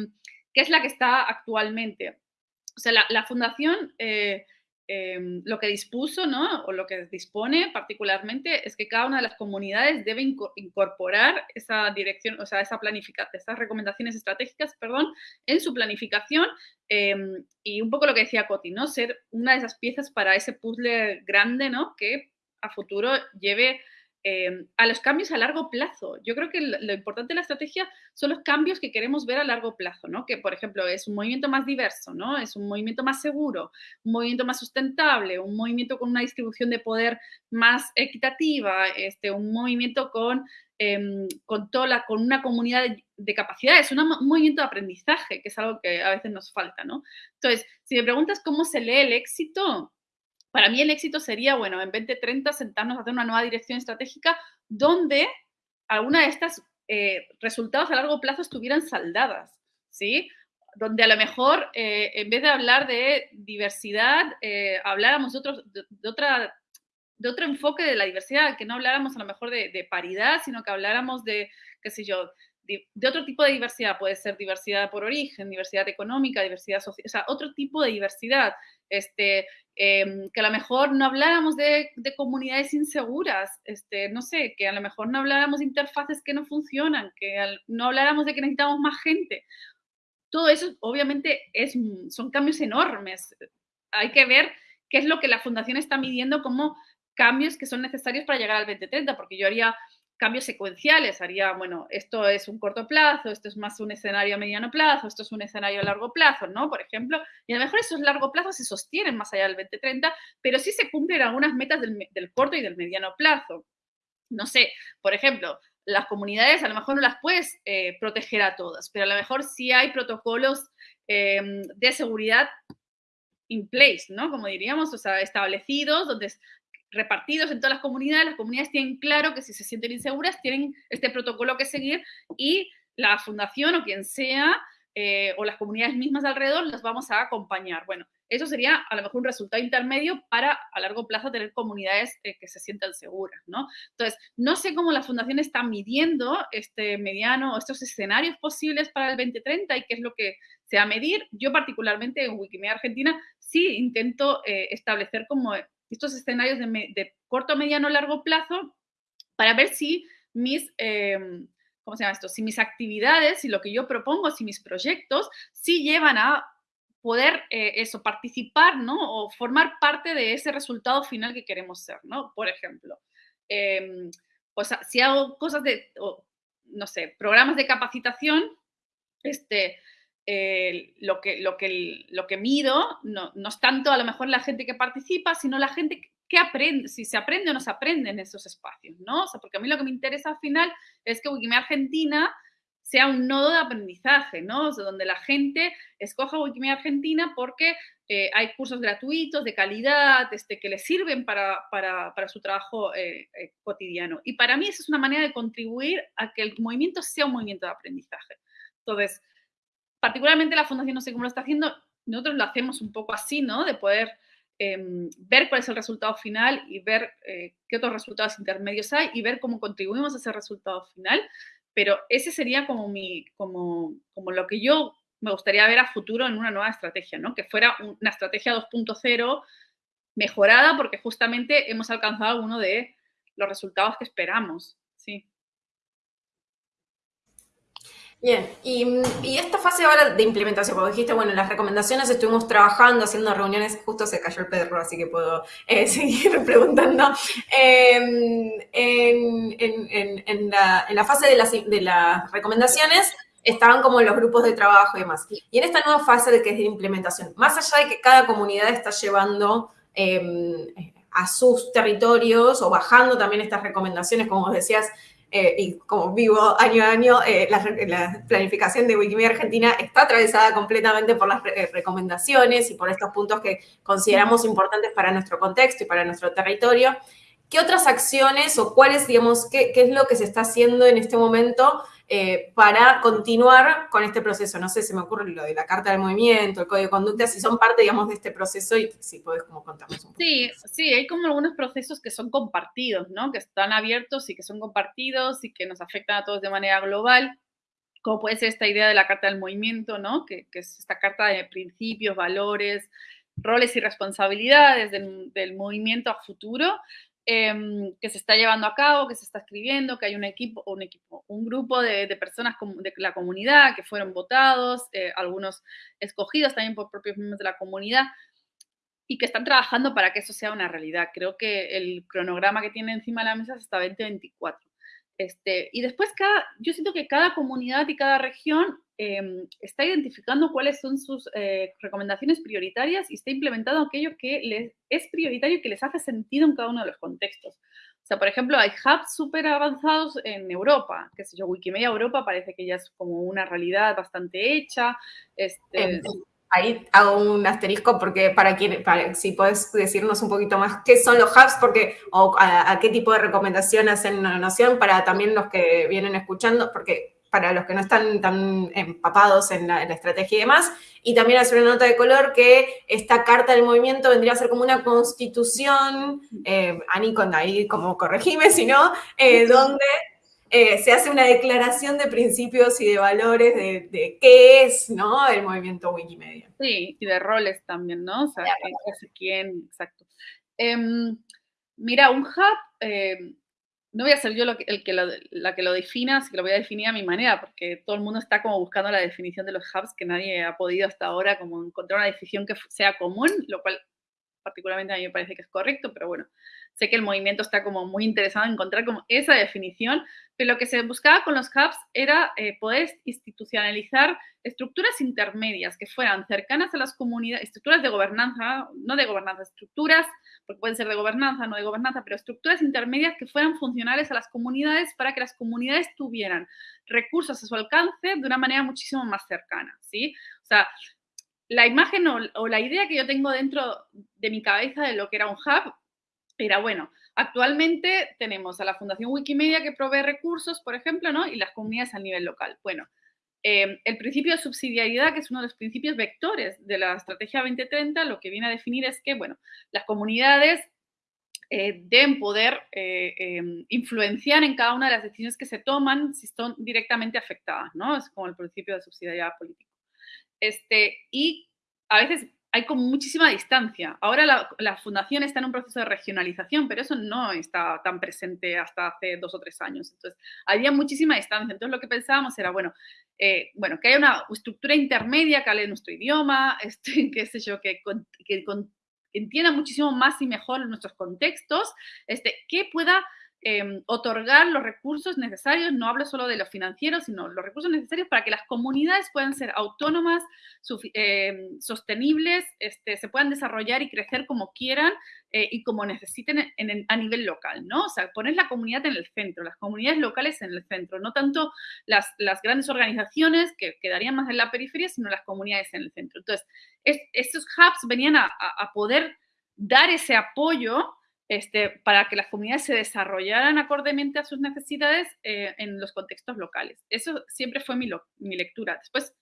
es la que está actualmente. O sea, la, fundación eh, em, lo que dispuso, ¿no? O lo que dispone particularmente es que cada una de las comunidades debe incorporar esa dirección, o sea, esa esas recomendaciones estratégicas, perdón, en su planificación em, y un poco lo que decía Coti, ¿no? Ser una de esas piezas para ese puzzle grande, ¿no? Que a futuro lleve Em, a los cambios a largo plazo. Yo creo que lo, importante de la estrategia son los cambios que queremos ver a largo plazo, ¿no? Que, por ejemplo, es un movimiento más diverso, ¿no? Es un movimiento más seguro, un movimiento más sustentable, un movimiento con una distribución de poder más equitativa, este, un movimiento con, em, con, toda con una comunidad de, de capacidades, un movimiento de aprendizaje, que es algo que a veces nos falta, ¿no? Entonces, si me preguntas cómo se lee el éxito, para mí el éxito sería, bueno, en 2030 sentarnos a hacer una nueva dirección estratégica donde alguna de estas eh, resultados a largo plazo estuvieran saldadas, ¿sí? donde a lo mejor en vez de hablar de diversidad, habláramos de, de, otra de otro enfoque de la diversidad, que no habláramos a lo mejor de, paridad, sino que habláramos de, qué sé yo, de, otro tipo de diversidad. Puede ser diversidad por origen, diversidad económica, diversidad social, o sea, otro tipo de diversidad. Este, em, que a lo mejor no habláramos de, comunidades inseguras, este, no sé, que a lo mejor no habláramos de interfaces que no funcionan, que no habláramos de que necesitamos más gente. Todo eso obviamente es, son cambios enormes. Hay que ver qué es lo que la fundación está midiendo como cambios que son necesarios para llegar al 2030, porque yo haría cambios secuenciales, haría, bueno, esto es un corto plazo, esto es más un escenario a mediano plazo, esto es un escenario a largo plazo, ¿no? Por ejemplo, y a lo mejor esos largo plazos se sostienen más allá del 2030, pero sí se cumplen algunas metas del, corto y del mediano plazo. No sé, por ejemplo, las comunidades a lo mejor no las puedes eh, proteger a todas, pero a lo mejor sí hay protocolos em, de seguridad in place, ¿no? Como diríamos, o sea, establecidos, donde repartidos en todas las comunidades, las comunidades tienen claro que si se sienten inseguras tienen este protocolo que seguir y la fundación o quien sea eh, o las comunidades mismas alrededor las vamos a acompañar. Bueno, eso sería a lo mejor un resultado intermedio para a largo plazo tener comunidades eh, que se sientan seguras, ¿no? Entonces, no sé cómo la fundación está midiendo este mediano, estos escenarios posibles para el 2030 y qué es lo que se va a medir. Yo particularmente en Wikimedia Argentina sí intento eh, establecer como estos escenarios de, corto, mediano, largo plazo para ver si mis, em, ¿cómo se llama esto? Si mis actividades, si lo que yo propongo, si mis proyectos, sí llevan a poder eh, eso, participar, ¿no? O formar parte de ese resultado final que queremos ser, ¿no? Por ejemplo, eh, pues si hago cosas de, no sé, programas de capacitación, este, lo, que, lo, que, lo que mido no, no, es tanto a lo mejor la gente que participa, sino la gente que aprende, si se aprende o no se aprende en esos espacios, ¿no? O sea, porque a mí lo que me interesa al final es que Wikimedia Argentina sea un nodo de aprendizaje, ¿no? Donde la gente escoja Wikimedia Argentina porque eh, hay cursos gratuitos de calidad este, que les sirven para, para, para su trabajo eh, eh, cotidiano. Y para mí esa es una manera de contribuir a que el movimiento sea un movimiento de aprendizaje. Entonces, particularmente la fundación, no sé cómo lo está haciendo, nosotros lo hacemos un poco así, ¿no? De poder em, ver cuál es el resultado final y ver eh, qué otros resultados intermedios hay y ver cómo contribuimos a ese resultado final. Pero ese sería como, mi, como, como lo que yo me gustaría ver a futuro en una nueva estrategia, ¿no? Que fuera una estrategia 2.0 mejorada porque justamente hemos alcanzado alguno de los resultados que esperamos, sí. Bien, y, esta fase ahora de implementación, como dijiste, bueno, las recomendaciones estuvimos trabajando, haciendo reuniones, justo se cayó el perro, así que puedo eh, seguir preguntando. Em, en, la, fase de las, de las recomendaciones estaban como los grupos de trabajo y demás. Y en esta nueva fase de que es de implementación, más allá de que cada comunidad está llevando em, a sus territorios o bajando también estas recomendaciones, como decías, eh, y como vivo año a año, eh, la, planificación de Wikimedia Argentina está atravesada completamente por las eh, recomendaciones y por estos puntos que consideramos importantes para nuestro contexto y para nuestro territorio. ¿Qué otras acciones o cuáles, digamos, qué, qué es lo que se está haciendo en este momento eh, para continuar con este proceso. No sé, se me ocurre lo de la carta del movimiento, el código de conducta, si son parte, digamos, de este proceso y si puedes como contarnos un poco. Sí, sí, hay como algunos procesos que son compartidos, ¿no? Que están abiertos y que son compartidos y que nos afectan a todos de manera global como puede ser esta idea de la Carta del Movimiento, ¿no? que, es esta carta de principios, valores, roles y responsabilidades del, del, movimiento a futuro, Em, que se está llevando a cabo, que se está escribiendo, que hay un equipo, un equipo, un grupo de, personas de la comunidad que fueron votados, eh, algunos escogidos también por propios miembros de la comunidad y que están trabajando para que eso sea una realidad. Creo que el cronograma que tiene encima de la mesa es hasta 2024. Este, y después cada, yo siento que cada comunidad y cada región em, está identificando cuáles son sus eh, recomendaciones prioritarias y está implementando aquello que les es prioritario y que les hace sentido en cada uno de los contextos. O sea, por ejemplo, hay hubs súper avanzados en Europa, que sé yo, Wikimedia Europa parece que ya es como una realidad bastante hecha. Este, ahí hago un asterisco porque para quien, si puedes decirnos un poquito más qué son los hubs, porque, o a, qué tipo de recomendación hacen una noción para también los que vienen escuchando, porque para los que no están tan empapados en la, estrategia y demás, y también hacer una nota de color que esta carta del movimiento vendría a ser como una constitución, eh, Ani, con ahí como corregime, si no, eh, donde eh, se hace una declaración de principios y de valores de, qué es, ¿no? El movimiento Wikimedia. Sí, y de roles también, ¿no? O sea, quién, exacto. Em, mira, un hub em, no voy a ser yo lo que, el que la que lo defina, así que lo voy a definir a mi manera, porque todo el mundo está como buscando la definición de los hubs, que nadie ha podido hasta ahora como encontrar una definición que sea común, lo cual particularmente a mí me parece que es correcto, pero bueno, sé que el movimiento está como muy interesado en encontrar como esa definición, pero lo que se buscaba con los hubs era eh, poder institucionalizar estructuras intermedias que fueran cercanas a las comunidades, estructuras de gobernanza, no de gobernanza, estructuras, porque pueden ser de gobernanza, no de gobernanza, pero estructuras intermedias que fueran funcionales a las comunidades para que las comunidades tuvieran recursos a su alcance de una manera muchísimo más cercana, ¿sí? O sea, la imagen o, la idea que yo tengo dentro de mi cabeza de lo que era un hub era, bueno, actualmente tenemos a la Fundación Wikimedia que provee recursos, por ejemplo, ¿no? Y las comunidades a nivel local. Bueno, eh, el principio de subsidiariedad, que es uno de los principios vectores de la Estrategia 2030, lo que viene a definir es que, bueno, las comunidades eh, deben poder eh, em, influenciar en cada una de las decisiones que se toman si son directamente afectadas, ¿no? Es como el principio de subsidiariedad política. Este, y a veces hay como muchísima distancia. Ahora la, fundación está en un proceso de regionalización, pero eso no está tan presente hasta hace dos o tres años. Entonces, había muchísima distancia. Entonces, lo que pensábamos era, bueno, eh, bueno que haya una estructura intermedia que hable nuestro idioma, este, qué sé yo, que, que, entienda muchísimo más y mejor nuestros contextos, este, que pueda Em, otorgar los recursos necesarios, no hablo solo de los financieros, sino los recursos necesarios para que las comunidades puedan ser autónomas, em, sostenibles, este, se puedan desarrollar y crecer como quieran eh, y como necesiten a nivel local, ¿no? O sea, poner la comunidad en el centro, las comunidades locales en el centro, no tanto las, grandes organizaciones que quedarían más en la periferia, sino las comunidades en el centro. Entonces, estos hubs venían a poder dar ese apoyo este, para que las comunidades se desarrollaran acordemente a sus necesidades eh, en los contextos locales. Eso siempre fue mi, mi lectura. Después,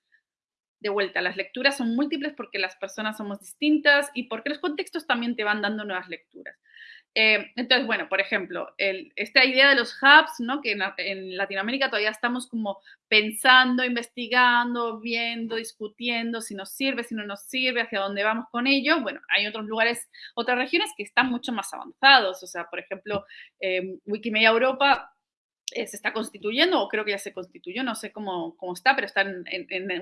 de vuelta, las lecturas son múltiples porque las personas somos distintas y porque los contextos también te van dando nuevas lecturas. Eh, entonces, bueno, por ejemplo, esta idea de los hubs, ¿no? que en, Latinoamérica todavía estamos como pensando, investigando, viendo, discutiendo si nos sirve, si no nos sirve, hacia dónde vamos con ello. Bueno, hay otros lugares, otras regiones que están mucho más avanzados. O sea, por ejemplo, eh, Wikimedia Europa eh, se está constituyendo, o creo que ya se constituyó, no sé cómo, cómo está, pero está en,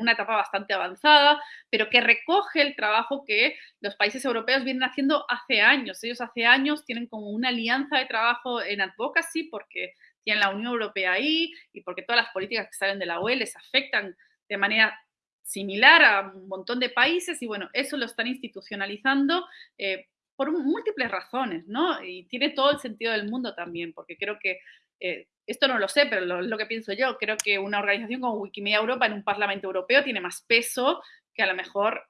una etapa bastante avanzada, pero que recoge el trabajo que los países europeos vienen haciendo hace años. Ellos hace años tienen como una alianza de trabajo en advocacy porque tienen la Unión Europea ahí y porque todas las políticas que salen de la UE les afectan de manera similar a un montón de países y bueno, eso lo están institucionalizando. Eh, por múltiples razones, ¿no? Y tiene todo el sentido del mundo también, porque creo que eh, esto no lo sé, pero lo, lo que pienso yo, creo que una organización como Wikimedia Europa en un Parlamento Europeo tiene más peso que a lo mejor,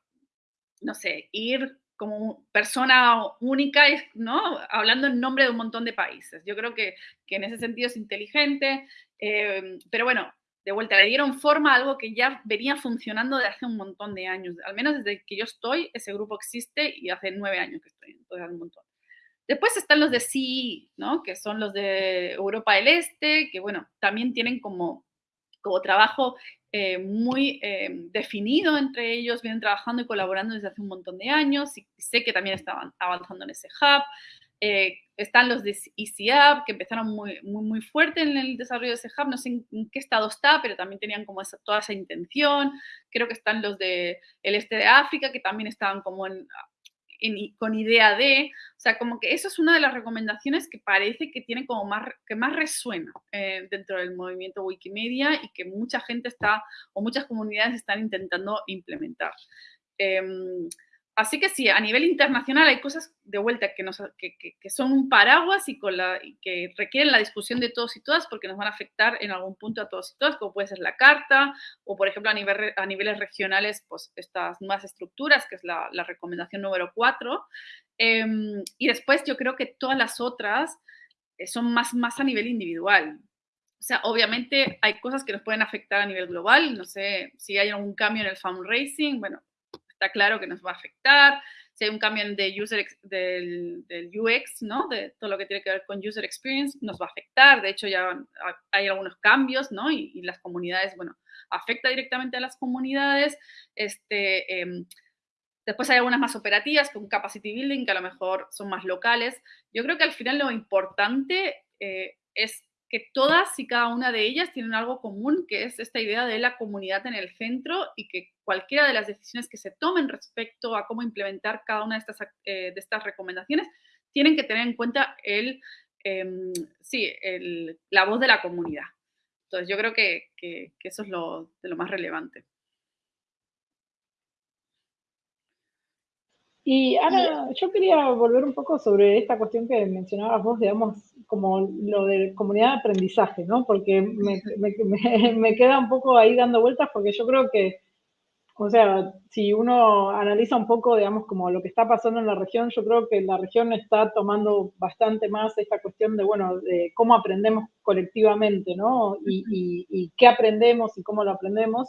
no sé, ir como persona única, ¿no? Hablando en nombre de un montón de países. Yo creo que, que en ese sentido es inteligente, eh, pero bueno, de vuelta, le dieron forma a algo que ya venía funcionando de hace un montón de años. Al menos desde que yo estoy, ese grupo existe y hace nueve años que estoy, entonces hace un montón. Después están los de sí, ¿no? Que son los de Europa del Este, que bueno, también tienen como, como trabajo eh, muy eh, definido entre ellos, vienen trabajando y colaborando desde hace un montón de años y sé que también estaban avanzando en ese hub. Eh, están los de EasyUp, que empezaron muy, muy, muy fuerte en el desarrollo de ese hub. No sé en, qué estado está, pero también tenían como toda esa intención. Creo que están los de el este de África, que también estaban como en, con idea de, o sea, como que eso es una de las recomendaciones que parece que tiene como más, que más resuena eh, dentro del movimiento Wikimedia y que mucha gente está, o muchas comunidades están intentando implementar. Em, Así que sí, a nivel internacional hay cosas de vuelta que, son un paraguas y, que requieren la discusión de todos y todas porque nos van a afectar en algún punto a todos y todas, como puede ser la carta o, por ejemplo, a, nivel, a niveles regionales, pues estas nuevas estructuras, que es la, recomendación número 4. Em, y después yo creo que todas las otras eh, son más, más a nivel individual. o sea, obviamente hay cosas que nos pueden afectar a nivel global, no sé, si hay algún cambio en el fundraising, bueno, está claro que nos va a afectar, si hay un cambio de user, del, UX, ¿no? De todo lo que tiene que ver con user experience, nos va a afectar. De hecho, ya hay algunos cambios, ¿no? Y, las comunidades, bueno, afecta directamente a las comunidades. Este, eh, después hay algunas más operativas, con capacity building, que a lo mejor son más locales. Yo creo que al final lo importante eh, es que todas y cada una de ellas tienen algo común, que es esta idea de la comunidad en el centro y que cualquiera de las decisiones que se tomen respecto a cómo implementar cada una de estas, eh, de estas recomendaciones, tienen que tener en cuenta el, em, sí, el, la voz de la comunidad. Entonces, yo creo que, que, que eso es lo, de lo más relevante. Y Ana, yo quería volver un poco sobre esta cuestión que mencionabas vos, digamos, como lo de comunidad de aprendizaje, ¿no? Porque me, me, me, queda un poco ahí dando vueltas porque yo creo que, o sea, si uno analiza un poco, digamos, como lo que está pasando en la región, yo creo que la región está tomando bastante más esta cuestión de, bueno, de cómo aprendemos colectivamente, ¿no? Y, y, y qué aprendemos y cómo lo aprendemos.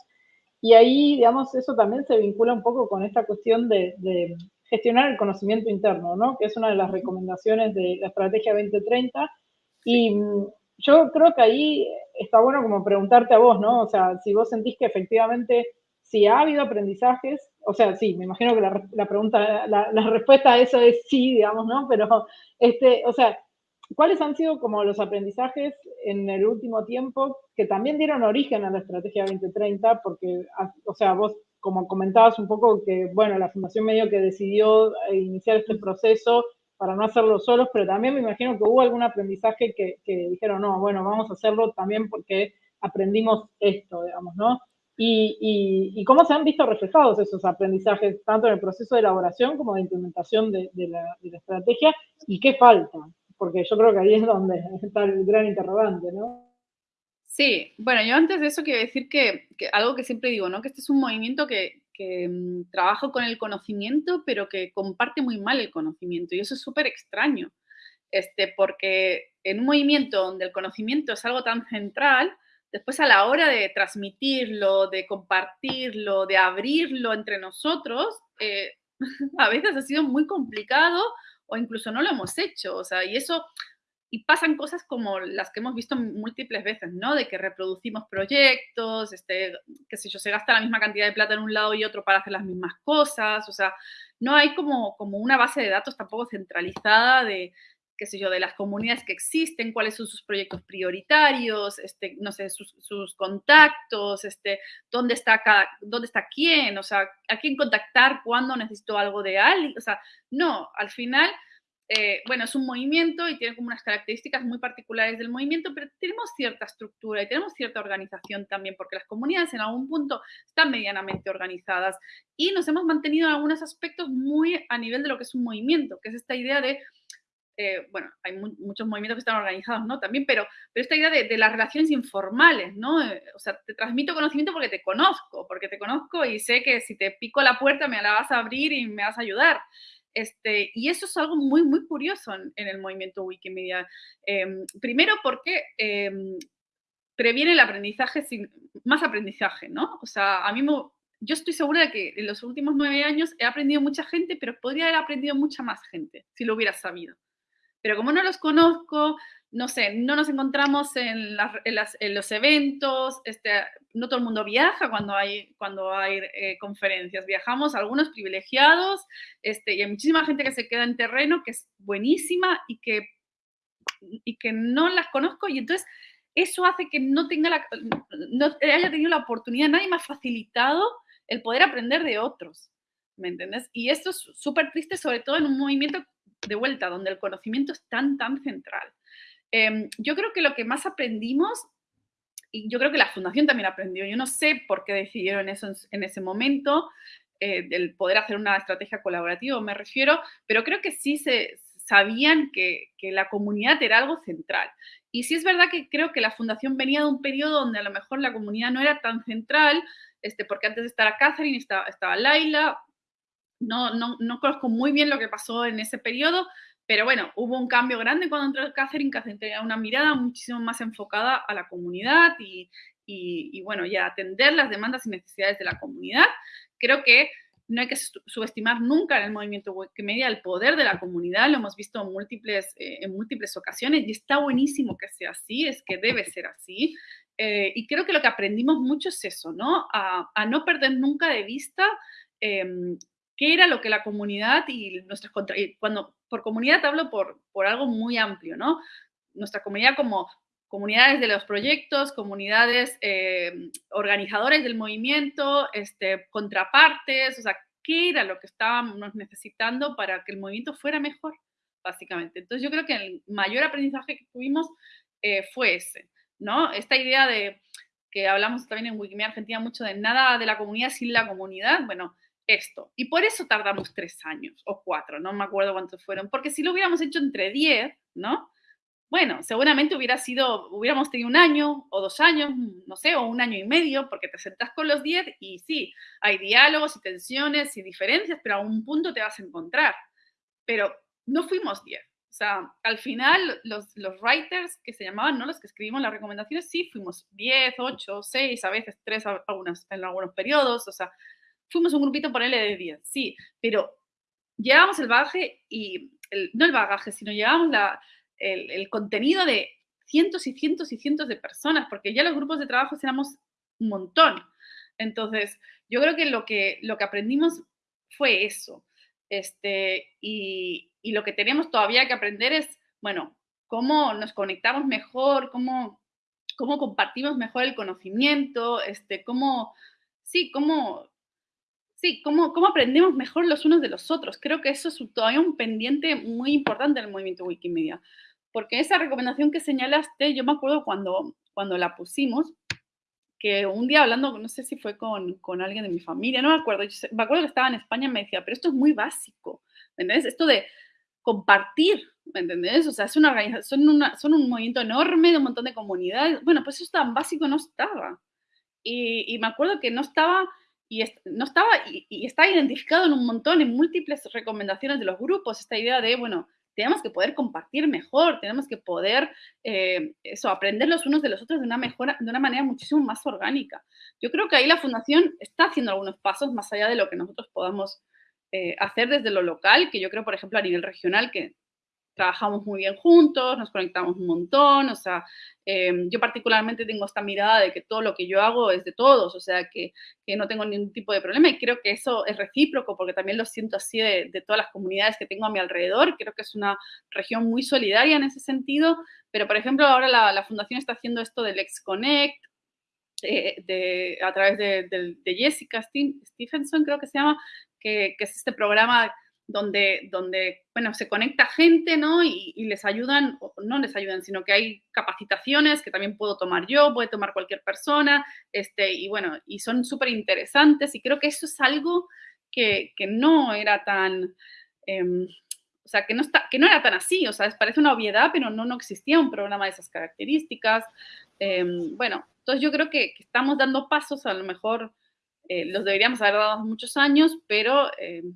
Y ahí, digamos, eso también se vincula un poco con esta cuestión de, de gestionar el conocimiento interno, ¿no? Que es una de las recomendaciones de la estrategia 2030. Y mm, yo creo que ahí está bueno como preguntarte a vos, ¿no? O sea, si vos sentís que efectivamente, si ha habido aprendizajes, o sea, sí, me imagino que la, la pregunta, la, la, respuesta a eso es sí, digamos, ¿no? Pero, este, o sea, ¿cuáles han sido como los aprendizajes en el último tiempo que también dieron origen a la estrategia 2030? Porque, o sea, vos como comentabas un poco que, bueno, la Fundación medio que decidió eh, iniciar este proceso para no hacerlo solos, pero también me imagino que hubo algún aprendizaje que, que dijeron, no, bueno, vamos a hacerlo también porque aprendimos esto, digamos, ¿no? Y, y, y, cómo se han visto reflejados esos aprendizajes, tanto en el proceso de elaboración como de implementación de, de, la, de la estrategia, y qué falta, porque yo creo que ahí es donde está el gran interrogante, ¿no? Sí, bueno, yo antes de eso quiero decir que, algo que siempre digo, ¿no? Que este es un movimiento que, um, trabaja con el conocimiento, pero que comparte muy mal el conocimiento. Y eso es súper extraño, este, porque en un movimiento donde el conocimiento es algo tan central, después a la hora de transmitirlo, de compartirlo, de abrirlo entre nosotros, eh, a veces ha sido muy complicado o incluso no lo hemos hecho. O sea, y eso y pasan cosas como las que hemos visto múltiples veces, ¿no? De que reproducimos proyectos, este, qué sé yo, se gasta la misma cantidad de plata en un lado y otro para hacer las mismas cosas, o sea, no hay como, como una base de datos tampoco centralizada de, qué sé yo, de las comunidades que existen, cuáles son sus proyectos prioritarios, este, no sé, sus, sus contactos, este, dónde está cada, dónde está quién, o sea, a quién contactar cuando necesito algo de alguien, o sea, no, al final eh, bueno, es un movimiento y tiene como unas características muy particulares del movimiento, pero tenemos cierta estructura y tenemos cierta organización también, porque las comunidades en algún punto están medianamente organizadas y nos hemos mantenido en algunos aspectos muy a nivel de lo que es un movimiento, que es esta idea de eh, bueno, hay mu muchos movimientos que están organizados, ¿no? También, pero, esta idea de, de las relaciones informales, ¿no? Eh, o sea, te transmito conocimiento porque te conozco, porque te conozco y sé que si te pico la puerta me la vas a abrir y me vas a ayudar. Este, y eso es algo muy, muy curioso en, el movimiento Wikimedia. Eh, primero porque eh, previene el aprendizaje, sin, más aprendizaje, ¿no? O sea, a mí me, yo estoy segura de que en los últimos nueve años he aprendido mucha gente, pero podría haber aprendido mucha más gente si lo hubiera sabido. Pero como no los conozco, no sé, no nos encontramos en, los eventos, este, no todo el mundo viaja cuando hay, cuando hay eh, conferencias, viajamos algunos privilegiados, este, y hay muchísima gente que se queda en terreno, que es buenísima y que, y que no las conozco, y entonces eso hace que no tenga la, no haya tenido la oportunidad, nadie me ha facilitado el poder aprender de otros, ¿me entiendes? Y esto es súper triste, sobre todo en un movimiento de vuelta, donde el conocimiento es tan, tan central. Eh, yo creo que lo que más aprendimos, y yo creo que la fundación también aprendió, yo no sé por qué decidieron eso en, en ese momento, eh, del poder hacer una estrategia colaborativa, me refiero, pero creo que sí se sabían que, que, la comunidad era algo central. Y sí es verdad que creo que la fundación venía de un periodo donde a lo mejor la comunidad no era tan central, este, porque antes de estar a Catherine estaba, estaba Laila, no, no, no conozco muy bien lo que pasó en ese periodo, Pero bueno, hubo un cambio grande cuando entró Catherine, Catherine tenía una mirada muchísimo más enfocada a la comunidad y, y, bueno, y a atender las demandas y necesidades de la comunidad. Creo que no hay que subestimar nunca en el movimiento Wikimedia el poder de la comunidad, lo hemos visto en múltiples, eh, en múltiples ocasiones y está buenísimo que sea así, es que debe ser así. Eh, y creo que lo que aprendimos mucho es eso, ¿no? A, no perder nunca de vista em, qué era lo que la comunidad y nuestras cuando por comunidad hablo por, por algo muy amplio, ¿no? Nuestra comunidad como comunidades de los proyectos, comunidades eh, organizadores del movimiento, este, contrapartes, o sea, qué era lo que estábamos necesitando para que el movimiento fuera mejor, básicamente. Entonces yo creo que el mayor aprendizaje que tuvimos eh, fue ese, ¿no? Esta idea de que hablamos también en Wikimedia Argentina mucho de nada de la comunidad sin la comunidad, bueno, esto. Y por eso tardamos tres años o cuatro, no me acuerdo cuántos fueron, porque si lo hubiéramos hecho entre diez, ¿no? bueno, seguramente hubiera sido, hubiéramos tenido un año o dos años, no sé, o un año y medio, porque te sentás con los 10 y sí, hay diálogos y tensiones y diferencias, pero a un punto te vas a encontrar. Pero no fuimos 10. O sea, al final los, los writers que se llamaban, ¿no? Los que escribimos las recomendaciones, sí, fuimos 10, 8, 6, a veces 3 en algunos periodos, o sea, fuimos un grupito, por L de 10, sí, pero llevamos el bagaje y, no el bagaje, sino llevamos la, el, contenido de cientos y cientos y cientos de personas, porque ya los grupos de trabajo éramos un montón. Entonces, yo creo que lo que, lo que aprendimos fue eso. Este, y, y lo que tenemos todavía que aprender es, bueno, cómo nos conectamos mejor, cómo, cómo compartimos mejor el conocimiento, este, cómo, sí, cómo, sí, cómo, cómo aprendemos mejor los unos de los otros. Creo que eso es todavía un pendiente muy importante en el movimiento Wikimedia. Porque esa recomendación que señalaste, yo me acuerdo cuando, cuando la pusimos, que un día hablando, no sé si fue con, con alguien de mi familia, no me acuerdo, me acuerdo que estaba en España y me decía, pero esto es muy básico, ¿me entiendes? Esto de compartir, ¿me entendés? O sea, es una organización, son, una, son un movimiento enorme de un montón de comunidades. Bueno, pues eso tan básico no estaba. Y, y me acuerdo que no estaba, y no estaba, y, está identificado en un montón, en múltiples recomendaciones de los grupos, esta idea de, bueno, tenemos que poder compartir mejor, tenemos que poder eh, eso, aprender los unos de los otros de una, mejor, de una manera muchísimo más orgánica. Yo creo que ahí la Fundación está haciendo algunos pasos más allá de lo que nosotros podamos eh, hacer desde lo local, que yo creo, por ejemplo, a nivel regional, que trabajamos muy bien juntos, nos conectamos un montón, o sea, em, yo particularmente tengo esta mirada de que todo lo que yo hago es de todos, o sea, que, no tengo ningún tipo de problema y creo que eso es recíproco porque también lo siento así de, todas las comunidades que tengo a mi alrededor, creo que es una región muy solidaria en ese sentido, pero por ejemplo ahora la, Fundación está haciendo esto del ExConnect, eh, a través de, de, Jessica Stephenson, creo que se llama, que, que es este programa donde, donde bueno, se conecta gente, ¿no? Y, les ayudan, no les ayudan, sino que hay capacitaciones que también puedo tomar yo, puede tomar cualquier persona, este, y bueno, y son súper interesantes y creo que eso es algo que, que no era tan, eh, o sea, que no, está, que no era tan así, o sea, parece una obviedad, pero no, no existía un programa de esas características. Eh, bueno, entonces yo creo que, que, estamos dando pasos, a lo mejor eh, los deberíamos haber dado muchos años, pero em,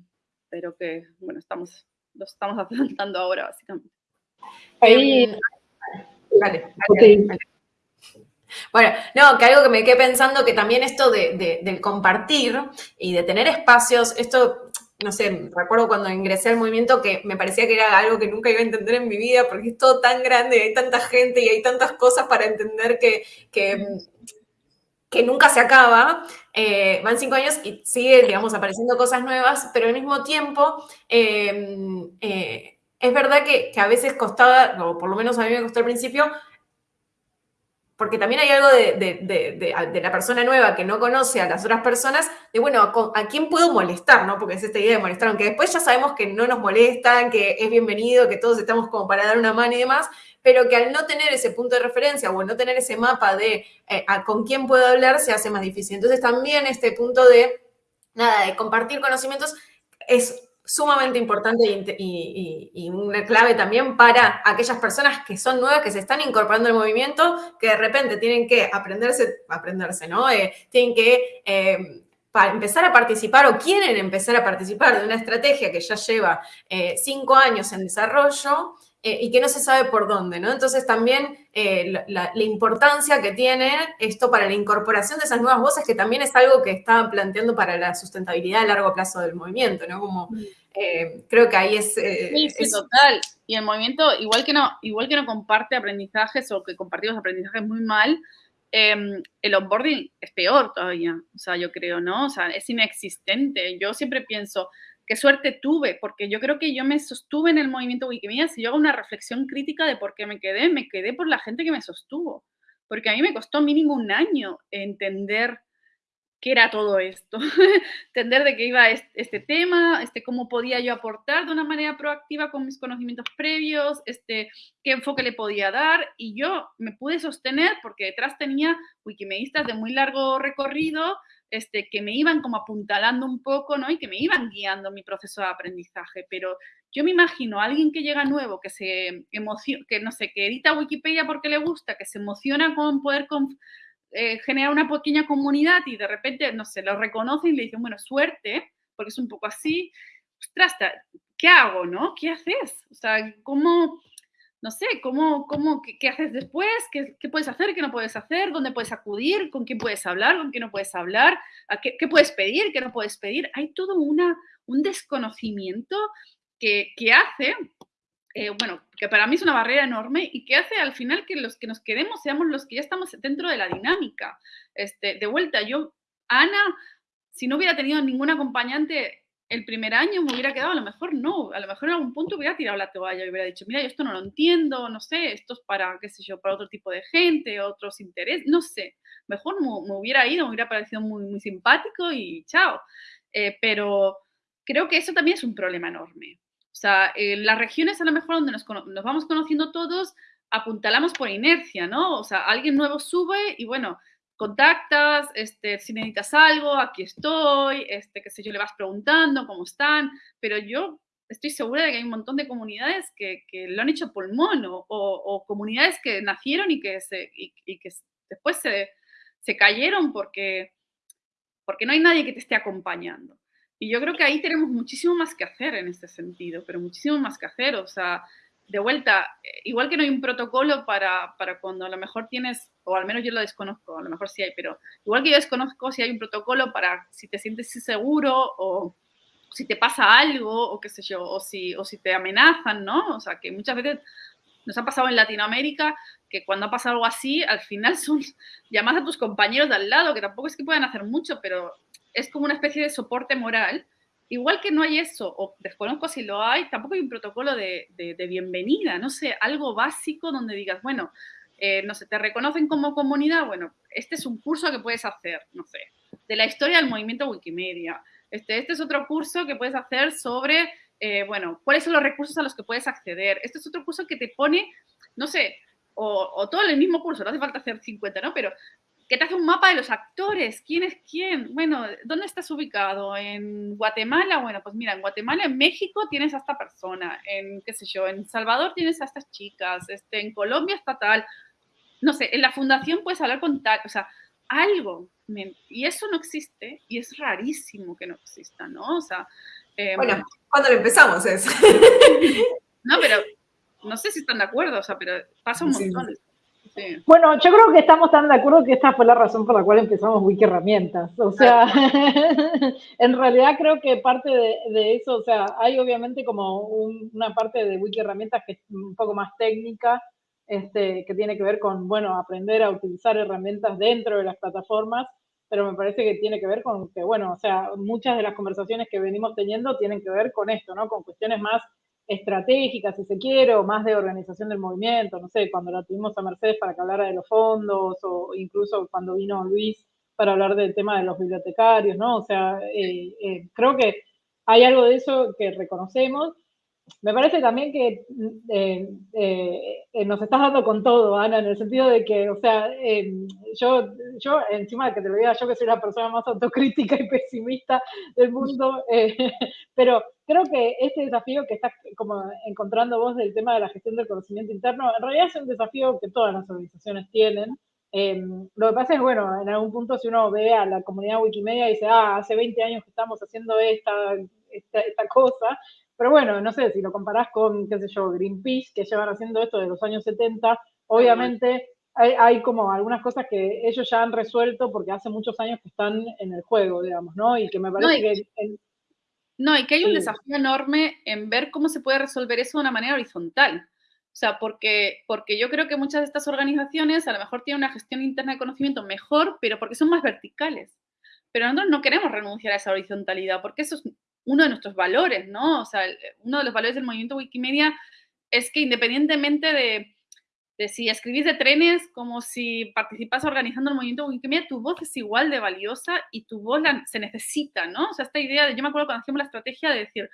pero que, bueno, estamos, los estamos afrontando ahora, básicamente. Ahí. Em, vale, okay. Bueno, no, que algo que me quedé pensando, que también esto de, de, del compartir y de tener espacios, esto, no sé, recuerdo cuando ingresé al movimiento que me parecía que era algo que nunca iba a entender en mi vida, porque es todo tan grande, y hay tanta gente y hay tantas cosas para entender que, que que nunca se acaba, eh, van cinco años y sigue, digamos, apareciendo cosas nuevas, pero al mismo tiempo eh, eh, es verdad que, que, a veces costaba, o por lo menos a mí me costó al principio, porque también hay algo de, de, de, de, la persona nueva que no conoce a las otras personas, de bueno, ¿a, a quién puedo molestar? ¿no? Porque es esta idea de molestar, aunque después ya sabemos que no nos molestan, que es bienvenido, que todos estamos como para dar una mano y demás, pero que al no tener ese punto de referencia o no tener ese mapa de eh, con quién puedo hablar, se hace más difícil. Entonces también este punto de, nada, de compartir conocimientos es sumamente importante y, una clave también para aquellas personas que son nuevas, que se están incorporando al movimiento, que de repente tienen que aprenderse, aprenderse, ¿no? Eh, tienen que... Eh, para empezar a participar o quieren empezar a participar de una estrategia que ya lleva cinco años en desarrollo eh, y que no se sabe por dónde, ¿no? Entonces también eh, la, importancia que tiene esto para la incorporación de esas nuevas voces, que también es algo que estaban planteando para la sustentabilidad a largo plazo del movimiento, ¿no? Como creo que ahí es... sí, sí, total. Y el movimiento, igual que, no, igual que no comparte aprendizajes o que compartimos aprendizajes muy mal, Em, el onboarding es peor todavía, o sea, yo creo, ¿no? O sea, es inexistente. Yo siempre pienso, qué suerte tuve, porque yo creo que yo me sostuve en el movimiento Wikimedia. Si yo hago una reflexión crítica de por qué me quedé, me quedé por la gente que me sostuvo. Porque a mí me costó mínimo un año entender qué era todo esto, entender de qué iba este, tema, este, cómo podía yo aportar de una manera proactiva con mis conocimientos previos, este, qué enfoque le podía dar y yo me pude sostener porque detrás tenía wikimedistas de muy largo recorrido este, que me iban como apuntalando un poco, ¿no? Y que me iban guiando mi proceso de aprendizaje, pero yo me imagino a alguien que llega nuevo, que se emociona, que no sé, que edita Wikipedia porque le gusta, que se emociona con poder eh, genera una pequeña comunidad y de repente, no sé, lo reconocen y le dicen, bueno, suerte, porque es un poco así, ostras, ¿qué hago, no? ¿Qué haces? O sea, ¿cómo, no sé, cómo, cómo, qué, haces después? ¿Qué, ¿Qué, puedes hacer? ¿Qué no puedes hacer? ¿Dónde puedes acudir? ¿Con quién puedes hablar? ¿Con quién no puedes hablar? qué, qué, puedes pedir? ¿Qué no puedes pedir? Hay todo una, un desconocimiento que, que hace eh, bueno, que para mí es una barrera enorme y que hace al final que los que nos quedemos seamos los que ya estamos dentro de la dinámica. Este, de vuelta, yo, Ana, si no hubiera tenido ningún acompañante el primer año, me hubiera quedado, a lo mejor no, a lo mejor en algún punto hubiera tirado la toalla y hubiera dicho, mira, yo esto no lo entiendo, no sé, esto es para, qué sé yo, para otro tipo de gente, otros intereses, no sé, mejor me, hubiera ido, me hubiera parecido muy, muy simpático y chao. Eh, pero creo que eso también es un problema enorme. O sea, en las regiones a lo mejor donde nos, vamos conociendo todos, apuntalamos por inercia, ¿no? O sea, alguien nuevo sube y bueno, contactas, este, si necesitas algo, aquí estoy, este, qué sé yo, le vas preguntando cómo están, pero yo estoy segura de que hay un montón de comunidades que, lo han hecho pulmón o, o, comunidades que nacieron y que, se, y, que después se, se cayeron porque, porque no hay nadie que te esté acompañando. Y yo creo que ahí tenemos muchísimo más que hacer en este sentido, pero muchísimo más que hacer. O sea, de vuelta, eh, igual que no hay un protocolo para, para, cuando a lo mejor tienes, o al menos yo lo desconozco, a lo mejor sí hay, pero igual que yo desconozco si hay un protocolo para si te sientes seguro o si te pasa algo o qué sé yo, o si, o si te amenazan, ¿no? O sea, que muchas veces nos ha pasado en Latinoamérica que cuando ha pasado algo así, al final son llamas a tus compañeros de al lado, que tampoco es que puedan hacer mucho, pero es como una especie de soporte moral. Igual que no hay eso, o desconozco si lo hay, tampoco hay un protocolo de, bienvenida, no sé, algo básico donde digas, bueno, eh, no sé, te reconocen como comunidad, bueno, este es un curso que puedes hacer, no sé, de la historia del movimiento Wikimedia. Este, este es otro curso que puedes hacer sobre, eh, bueno, cuáles son los recursos a los que puedes acceder. Este es otro curso que te pone, no sé, o, o, todo el mismo curso, no hace falta hacer 50, ¿no? Pero que te hace un mapa de los actores, quién es quién. Bueno, ¿dónde estás ubicado? ¿En Guatemala? Bueno, pues mira, en Guatemala, en México tienes a esta persona, en qué sé yo, en Salvador tienes a estas chicas, este, en Colombia está tal. No sé, en la fundación puedes hablar con tal, o sea, algo. Y eso no existe y es rarísimo que no exista, ¿no? O sea... Em, bueno, cuando lo empezamos es. no, pero no sé si están de acuerdo, o sea, pero pasa un montón. Bueno, yo creo que estamos tan de acuerdo que esta fue la razón por la cual empezamos Wiki Herramientas. O sea, en realidad creo que parte de, eso, o sea, hay obviamente como una parte de Wiki Herramientas que es un poco más técnica, este, que tiene que ver con, bueno, aprender a utilizar herramientas dentro de las plataformas, pero me parece que tiene que ver con que, bueno, o sea, muchas de las conversaciones que venimos teniendo tienen que ver con esto, ¿no? Con cuestiones más estratégica, si se quiere, o más de organización del movimiento, no sé, cuando la tuvimos a Mercedes para que hablara de los fondos, o incluso cuando vino Luis para hablar del tema de los bibliotecarios, ¿no? O sea, eh, eh, creo que hay algo de eso que reconocemos, me parece también que eh, eh, nos estás dando con todo, Ana, en el sentido de que, o sea, yo, yo, encima de que te lo diga yo que soy la persona más autocrítica y pesimista del mundo, eh, pero creo que este desafío que estás como encontrando vos del tema de la gestión del conocimiento interno, en realidad es un desafío que todas las organizaciones tienen, lo que pasa es, bueno, en algún punto si uno ve a la comunidad Wikimedia y dice, ah, hace 20 años que estamos haciendo esta, esta, cosa, pero bueno, no sé, si lo comparás con, qué sé yo, Greenpeace, que llevan haciendo esto de los años 70, obviamente hay, como algunas cosas que ellos ya han resuelto porque hace muchos años que están en el juego, digamos, ¿no? Y que me parece que... no, y que hay un desafío enorme en ver cómo se puede resolver eso de una manera horizontal. O sea, porque, porque yo creo que muchas de estas organizaciones a lo mejor tienen una gestión interna de conocimiento mejor, pero porque son más verticales. Pero nosotros no queremos renunciar a esa horizontalidad, porque eso es uno de nuestros valores, ¿no? O sea, uno de los valores del movimiento Wikimedia es que independientemente de, de si escribís de trenes como si participas organizando el movimiento Wikimedia, tu voz es igual de valiosa y tu voz se necesita, ¿no? O sea, esta idea de, yo me acuerdo cuando hacíamos la estrategia de decir,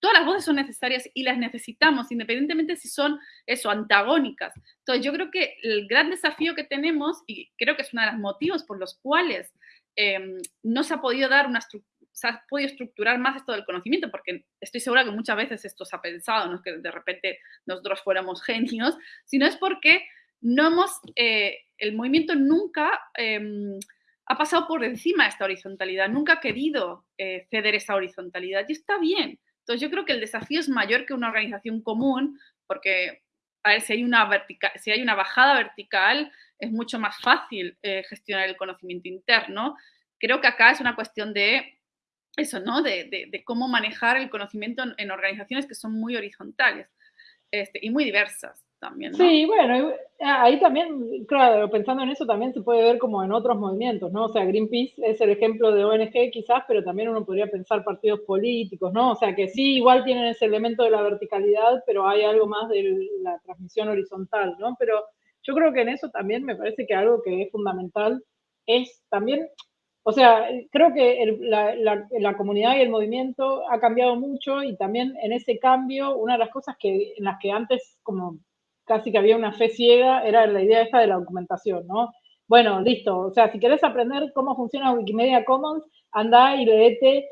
todas las voces son necesarias y las necesitamos, independientemente si son eso, antagónicas. Entonces, yo creo que el gran desafío que tenemos, y creo que es uno de los motivos por los cuales em, no se ha podido dar una se ha podido estructurar más esto del conocimiento, porque estoy segura que muchas veces esto se ha pensado, no es que de repente nosotros fuéramos genios, sino es porque no hemos, eh, el movimiento nunca em, ha pasado por encima de esta horizontalidad, nunca ha querido eh, ceder esa horizontalidad y está bien. Entonces yo creo que el desafío es mayor que una organización común, porque a ver, si hay una, si hay una bajada vertical, es mucho más fácil eh, gestionar el conocimiento interno. Creo que acá es una cuestión de eso, ¿no? De, cómo manejar el conocimiento en, organizaciones que son muy horizontales este, y muy diversas también. Sí, bueno, ahí también, claro, pensando en eso también se puede ver como en otros movimientos, ¿no? O sea, Greenpeace es el ejemplo de ONG quizás, pero también uno podría pensar partidos políticos, ¿no? O sea, que sí, igual tienen ese elemento de la verticalidad, pero hay algo más de la transmisión horizontal, ¿no? Pero yo creo que en eso también me parece que algo que es fundamental es también o sea, creo que la, la, comunidad y el movimiento ha cambiado mucho y también en ese cambio, una de las cosas que, en las que antes como casi que había una fe ciega, era la idea esta de la documentación, ¿no? Bueno, listo, o sea, si querés aprender cómo funciona Wikimedia Commons, anda y leete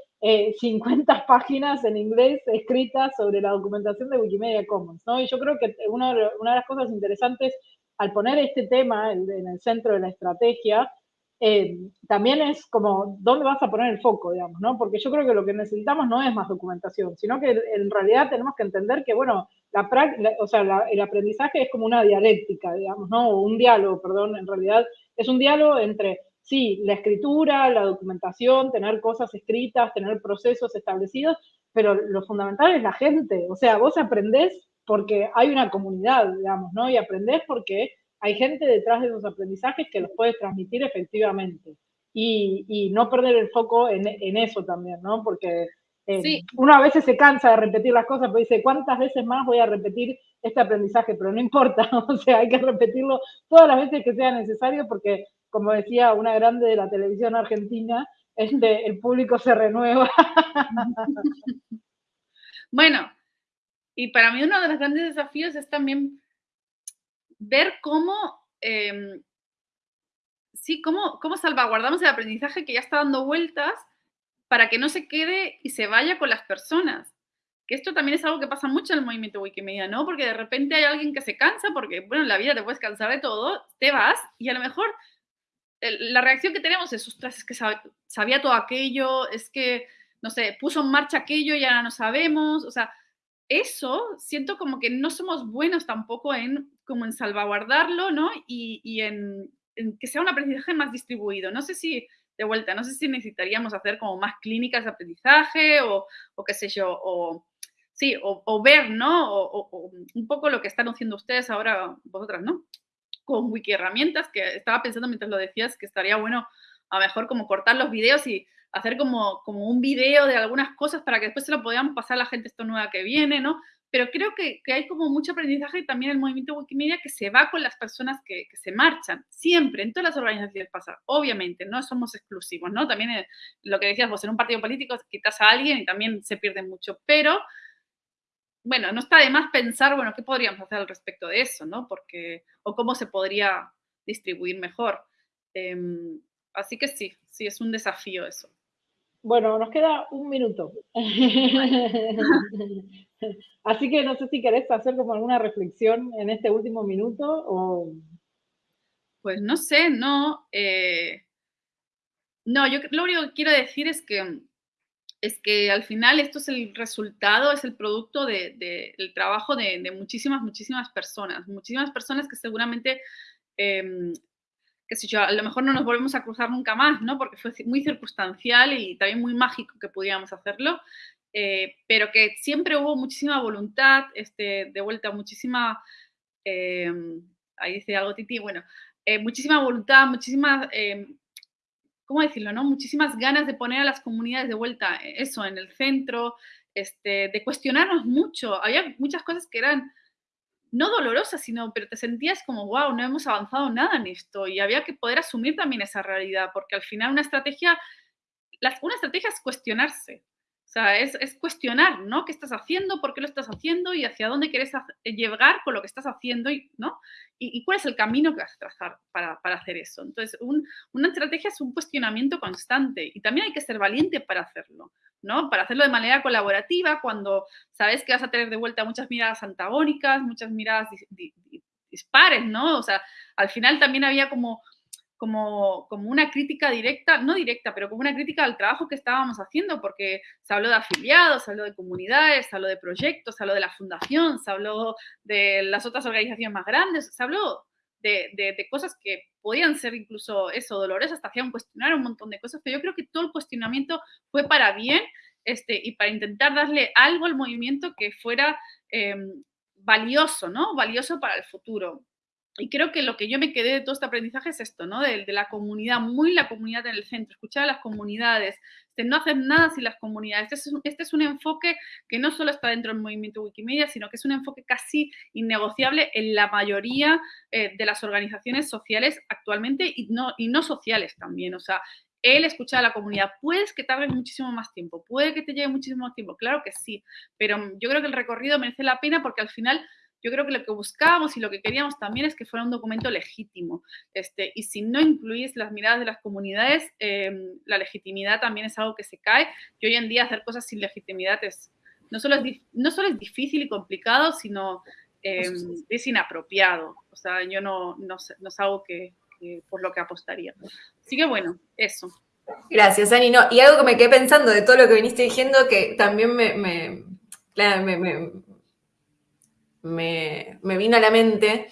50 eh, páginas en inglés escritas sobre la documentación de Wikimedia Commons, ¿no? Y yo creo que una de las cosas interesantes al poner este tema en, el centro de la estrategia, eh, también es como dónde vas a poner el foco, digamos, ¿no? Porque yo creo que lo que necesitamos no es más documentación, sino que en realidad tenemos que entender que, bueno, la, o sea, el aprendizaje es como una dialéctica, digamos, ¿no? O un diálogo, perdón, en realidad es un diálogo entre, sí, la escritura, la documentación, tener cosas escritas, tener procesos establecidos, pero lo fundamental es la gente, o sea, vos aprendés porque hay una comunidad, digamos, ¿no? Y aprendés porque hay gente detrás de esos aprendizajes que los puedes transmitir efectivamente. Y, y no perder el foco en, en, eso también, ¿no? Porque eh, uno a veces se cansa de repetir las cosas, pero dice, ¿cuántas veces más voy a repetir este aprendizaje? Pero no importa, o sea, hay que repetirlo todas las veces que sea necesario porque, como decía una grande de la televisión argentina, este, el público se renueva. Bueno, y para mí uno de los grandes desafíos es también ver cómo, em, sí, cómo, cómo salvaguardamos el aprendizaje que ya está dando vueltas para que no se quede y se vaya con las personas. Que esto también es algo que pasa mucho en el movimiento Wikimedia, ¿no? Porque de repente hay alguien que se cansa, porque, bueno, en la vida te puedes cansar de todo, te vas y a lo mejor la reacción que tenemos es, ostras, es que sabía todo aquello, es que, no sé, puso en marcha aquello y ahora no sabemos, o sea, eso siento como que no somos buenos tampoco en, como en salvaguardarlo, ¿no? Y, en, que sea un aprendizaje más distribuido. No sé si, de vuelta, no sé si necesitaríamos hacer como más clínicas de aprendizaje o, qué sé yo, o sí, o, ver, ¿no? O, un poco lo que están haciendo ustedes ahora, vosotras, ¿no? Con wiki herramientas, que estaba pensando mientras lo decías que estaría bueno a lo mejor como cortar los videos y hacer como, como un video de algunas cosas para que después se lo podamos pasar a la gente esto nueva que viene, ¿no? Pero creo que, hay como mucho aprendizaje y también el movimiento Wikimedia que se va con las personas que, que, se marchan, siempre, en todas las organizaciones pasa, obviamente, no somos exclusivos, ¿no? También eh, lo que decías vos, en un partido político quitas a alguien y también se pierde mucho, pero bueno, no está de más pensar, bueno, ¿qué podríamos hacer al respecto de eso, ¿no? Porque, o cómo se podría distribuir mejor. Em, así que sí, sí, es un desafío eso. Bueno, nos queda un minuto. Así que no sé si querés hacer como alguna reflexión en este último minuto o... Pues no sé, no. Eh, no, yo lo único que quiero decir es que, es que al final esto es el resultado, es el producto del trabajo de, muchísimas, muchísimas personas. Muchísimas personas que seguramente, eh, qué sé yo, a lo mejor no nos volvemos a cruzar nunca más, ¿no? Porque fue muy circunstancial y también muy mágico que pudiéramos hacerlo. Eh, pero que siempre hubo muchísima voluntad, este, de vuelta, muchísima, eh, ahí dice algo Titi, bueno, eh, muchísima voluntad, muchísimas, eh, ¿cómo decirlo? No? Muchísimas ganas de poner a las comunidades de vuelta, eh, eso, en el centro, este, de cuestionarnos mucho. Había muchas cosas que eran no dolorosas, sino, pero te sentías como, wow, no hemos avanzado nada en esto. Y había que poder asumir también esa realidad, porque al final una estrategia, una estrategia es cuestionarse. O sea, es, es, cuestionar, ¿no? ¿Qué estás haciendo? ¿Por qué lo estás haciendo? ¿Y hacia dónde quieres llegar con lo que estás haciendo? ¿no? ¿Y, y cuál es el camino que vas a trazar para, para hacer eso? Entonces, un, una estrategia es un cuestionamiento constante y también hay que ser valiente para hacerlo, ¿no? Para hacerlo de manera colaborativa cuando sabes que vas a tener de vuelta muchas miradas antagónicas, muchas miradas dispares, ¿no? O sea, al final también había como como, como una crítica directa, no directa, pero como una crítica al trabajo que estábamos haciendo, porque se habló de afiliados, se habló de comunidades, se habló de proyectos, se habló de la fundación, se habló de las otras organizaciones más grandes, se habló de, de, cosas que podían ser incluso eso, dolorosas, hasta hacían cuestionar un montón de cosas, pero yo creo que todo el cuestionamiento fue para bien este, y para intentar darle algo al movimiento que fuera eh, valioso, ¿no? Valioso para el futuro y creo que lo que yo me quedé de todo este aprendizaje es esto, ¿no? De, de, la comunidad, muy la comunidad en el centro, escuchar a las comunidades, de no hacer nada sin las comunidades. Este es, un, este es un enfoque que no solo está dentro del movimiento Wikimedia, sino que es un enfoque casi innegociable en la mayoría eh, de las organizaciones sociales actualmente y no, y no sociales también. O sea, el escuchar a la comunidad. Puedes que tarde muchísimo más tiempo, puede que te lleve muchísimo más tiempo, claro que sí, pero yo creo que el recorrido merece la pena porque al final yo creo que lo que buscábamos y lo que queríamos también es que fuera un documento legítimo. Este, y si no incluís las miradas de las comunidades, eh, la legitimidad también es algo que se cae. Y hoy en día hacer cosas sin legitimidad es, no, solo es, no solo es difícil y complicado, sino eh, es inapropiado. O sea, yo no, no, no es algo que, que, por lo que apostaría. Así que bueno, eso. Gracias, Ani. No, y algo que me quedé pensando de todo lo que viniste diciendo, que también me, me, me, me vino a la mente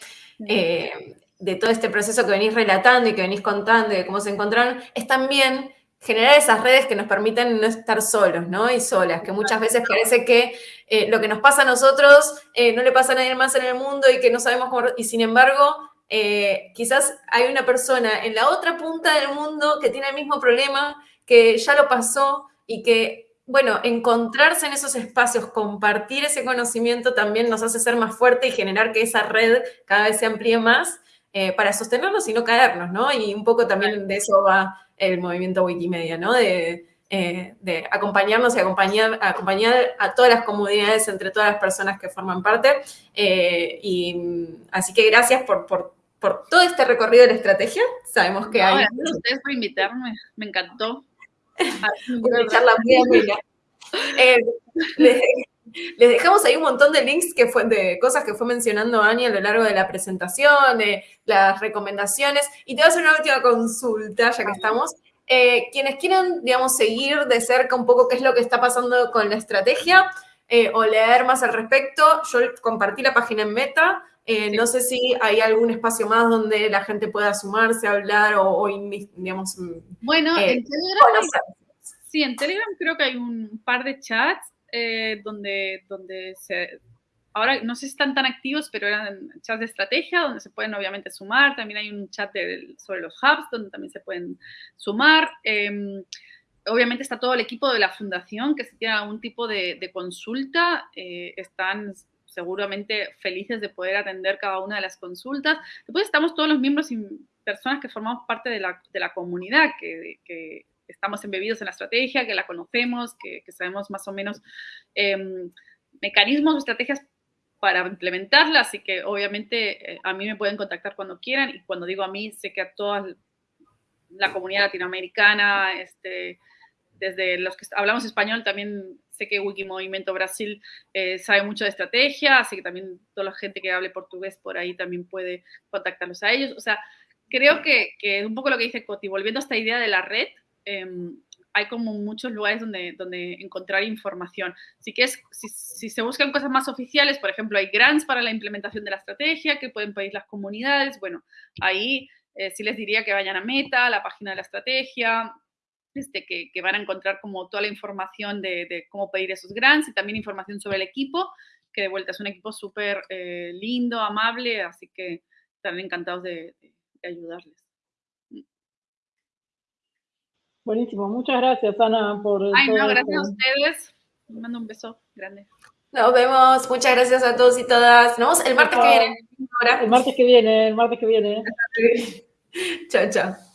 eh, de todo este proceso que venís relatando y que venís contando y de cómo se encontraron, es también generar esas redes que nos permiten no estar solos, ¿no? Y solas, que muchas veces parece que eh, lo que nos pasa a nosotros eh, no le pasa a nadie más en el mundo y que no sabemos cómo... Y sin embargo, eh, quizás hay una persona en la otra punta del mundo que tiene el mismo problema, que ya lo pasó y que bueno, encontrarse en esos espacios, compartir ese conocimiento también nos hace ser más fuerte y generar que esa red cada vez se amplíe más eh, para sostenernos y no caernos, ¿no? Y un poco también de eso va el movimiento Wikimedia, ¿no? De, eh, de acompañarnos y acompañar, acompañar a todas las comunidades, entre todas las personas que forman parte. Eh, y así que gracias por, por, por, todo este recorrido de la estrategia. Sabemos que no, hay... Gracias a ustedes por invitarme, me encantó. Una charla muy amena. Eh, les, les, dejamos ahí un montón de links que fue, de cosas que fue mencionando Ani a lo largo de la presentación, de las recomendaciones. Y te voy a hacer una última consulta, ya que estamos. Eh, quienes quieran, digamos, seguir de cerca un poco qué es lo que está pasando con la estrategia eh, o leer más al respecto, yo compartí la página en Meta. Eh, sí. No sé si hay algún espacio más donde la gente pueda sumarse, hablar o, o digamos... Bueno, eh, en Telegram, sí, en Telegram creo que hay un par de chats eh, donde, donde se... Ahora no sé si están tan activos, pero eran chats de estrategia donde se pueden obviamente sumar. También hay un chat de, sobre los hubs donde también se pueden sumar. Eh, obviamente está todo el equipo de la fundación que si tiene algún tipo de, de consulta, eh, están seguramente felices de poder atender cada una de las consultas. Después estamos todos los miembros y personas que formamos parte de la, de la comunidad, que, que, estamos embebidos en la estrategia, que la conocemos, que, sabemos más o menos eh, mecanismos o estrategias para implementarla, así que obviamente eh, a mí me pueden contactar cuando quieran y cuando digo a mí, sé que a toda la comunidad latinoamericana, este, desde los que hablamos español también sé que Wikimovimiento Brasil eh, sabe mucho de estrategia, así que también toda la gente que hable portugués por ahí también puede contactarlos a ellos. O sea, creo que, que, un poco lo que dice Coti, volviendo a esta idea de la red, em, hay como muchos lugares donde, donde encontrar información. Si, que es, si, si, se buscan cosas más oficiales, por ejemplo, hay grants para la implementación de la estrategia que pueden pedir las comunidades, bueno, ahí eh, sí les diría que vayan a Meta, la página de la estrategia, este, que, que, van a encontrar como toda la información de, de, cómo pedir esos grants y también información sobre el equipo, que de vuelta es un equipo súper eh, lindo, amable, así que están encantados de, de ayudarles. Buenísimo, muchas gracias Ana por... Ay, no, gracias a ustedes. Les mando un beso grande. Nos vemos, muchas gracias a todos y todas. Nos vemos el martes que viene. El martes que viene, el martes que viene. chao, chao.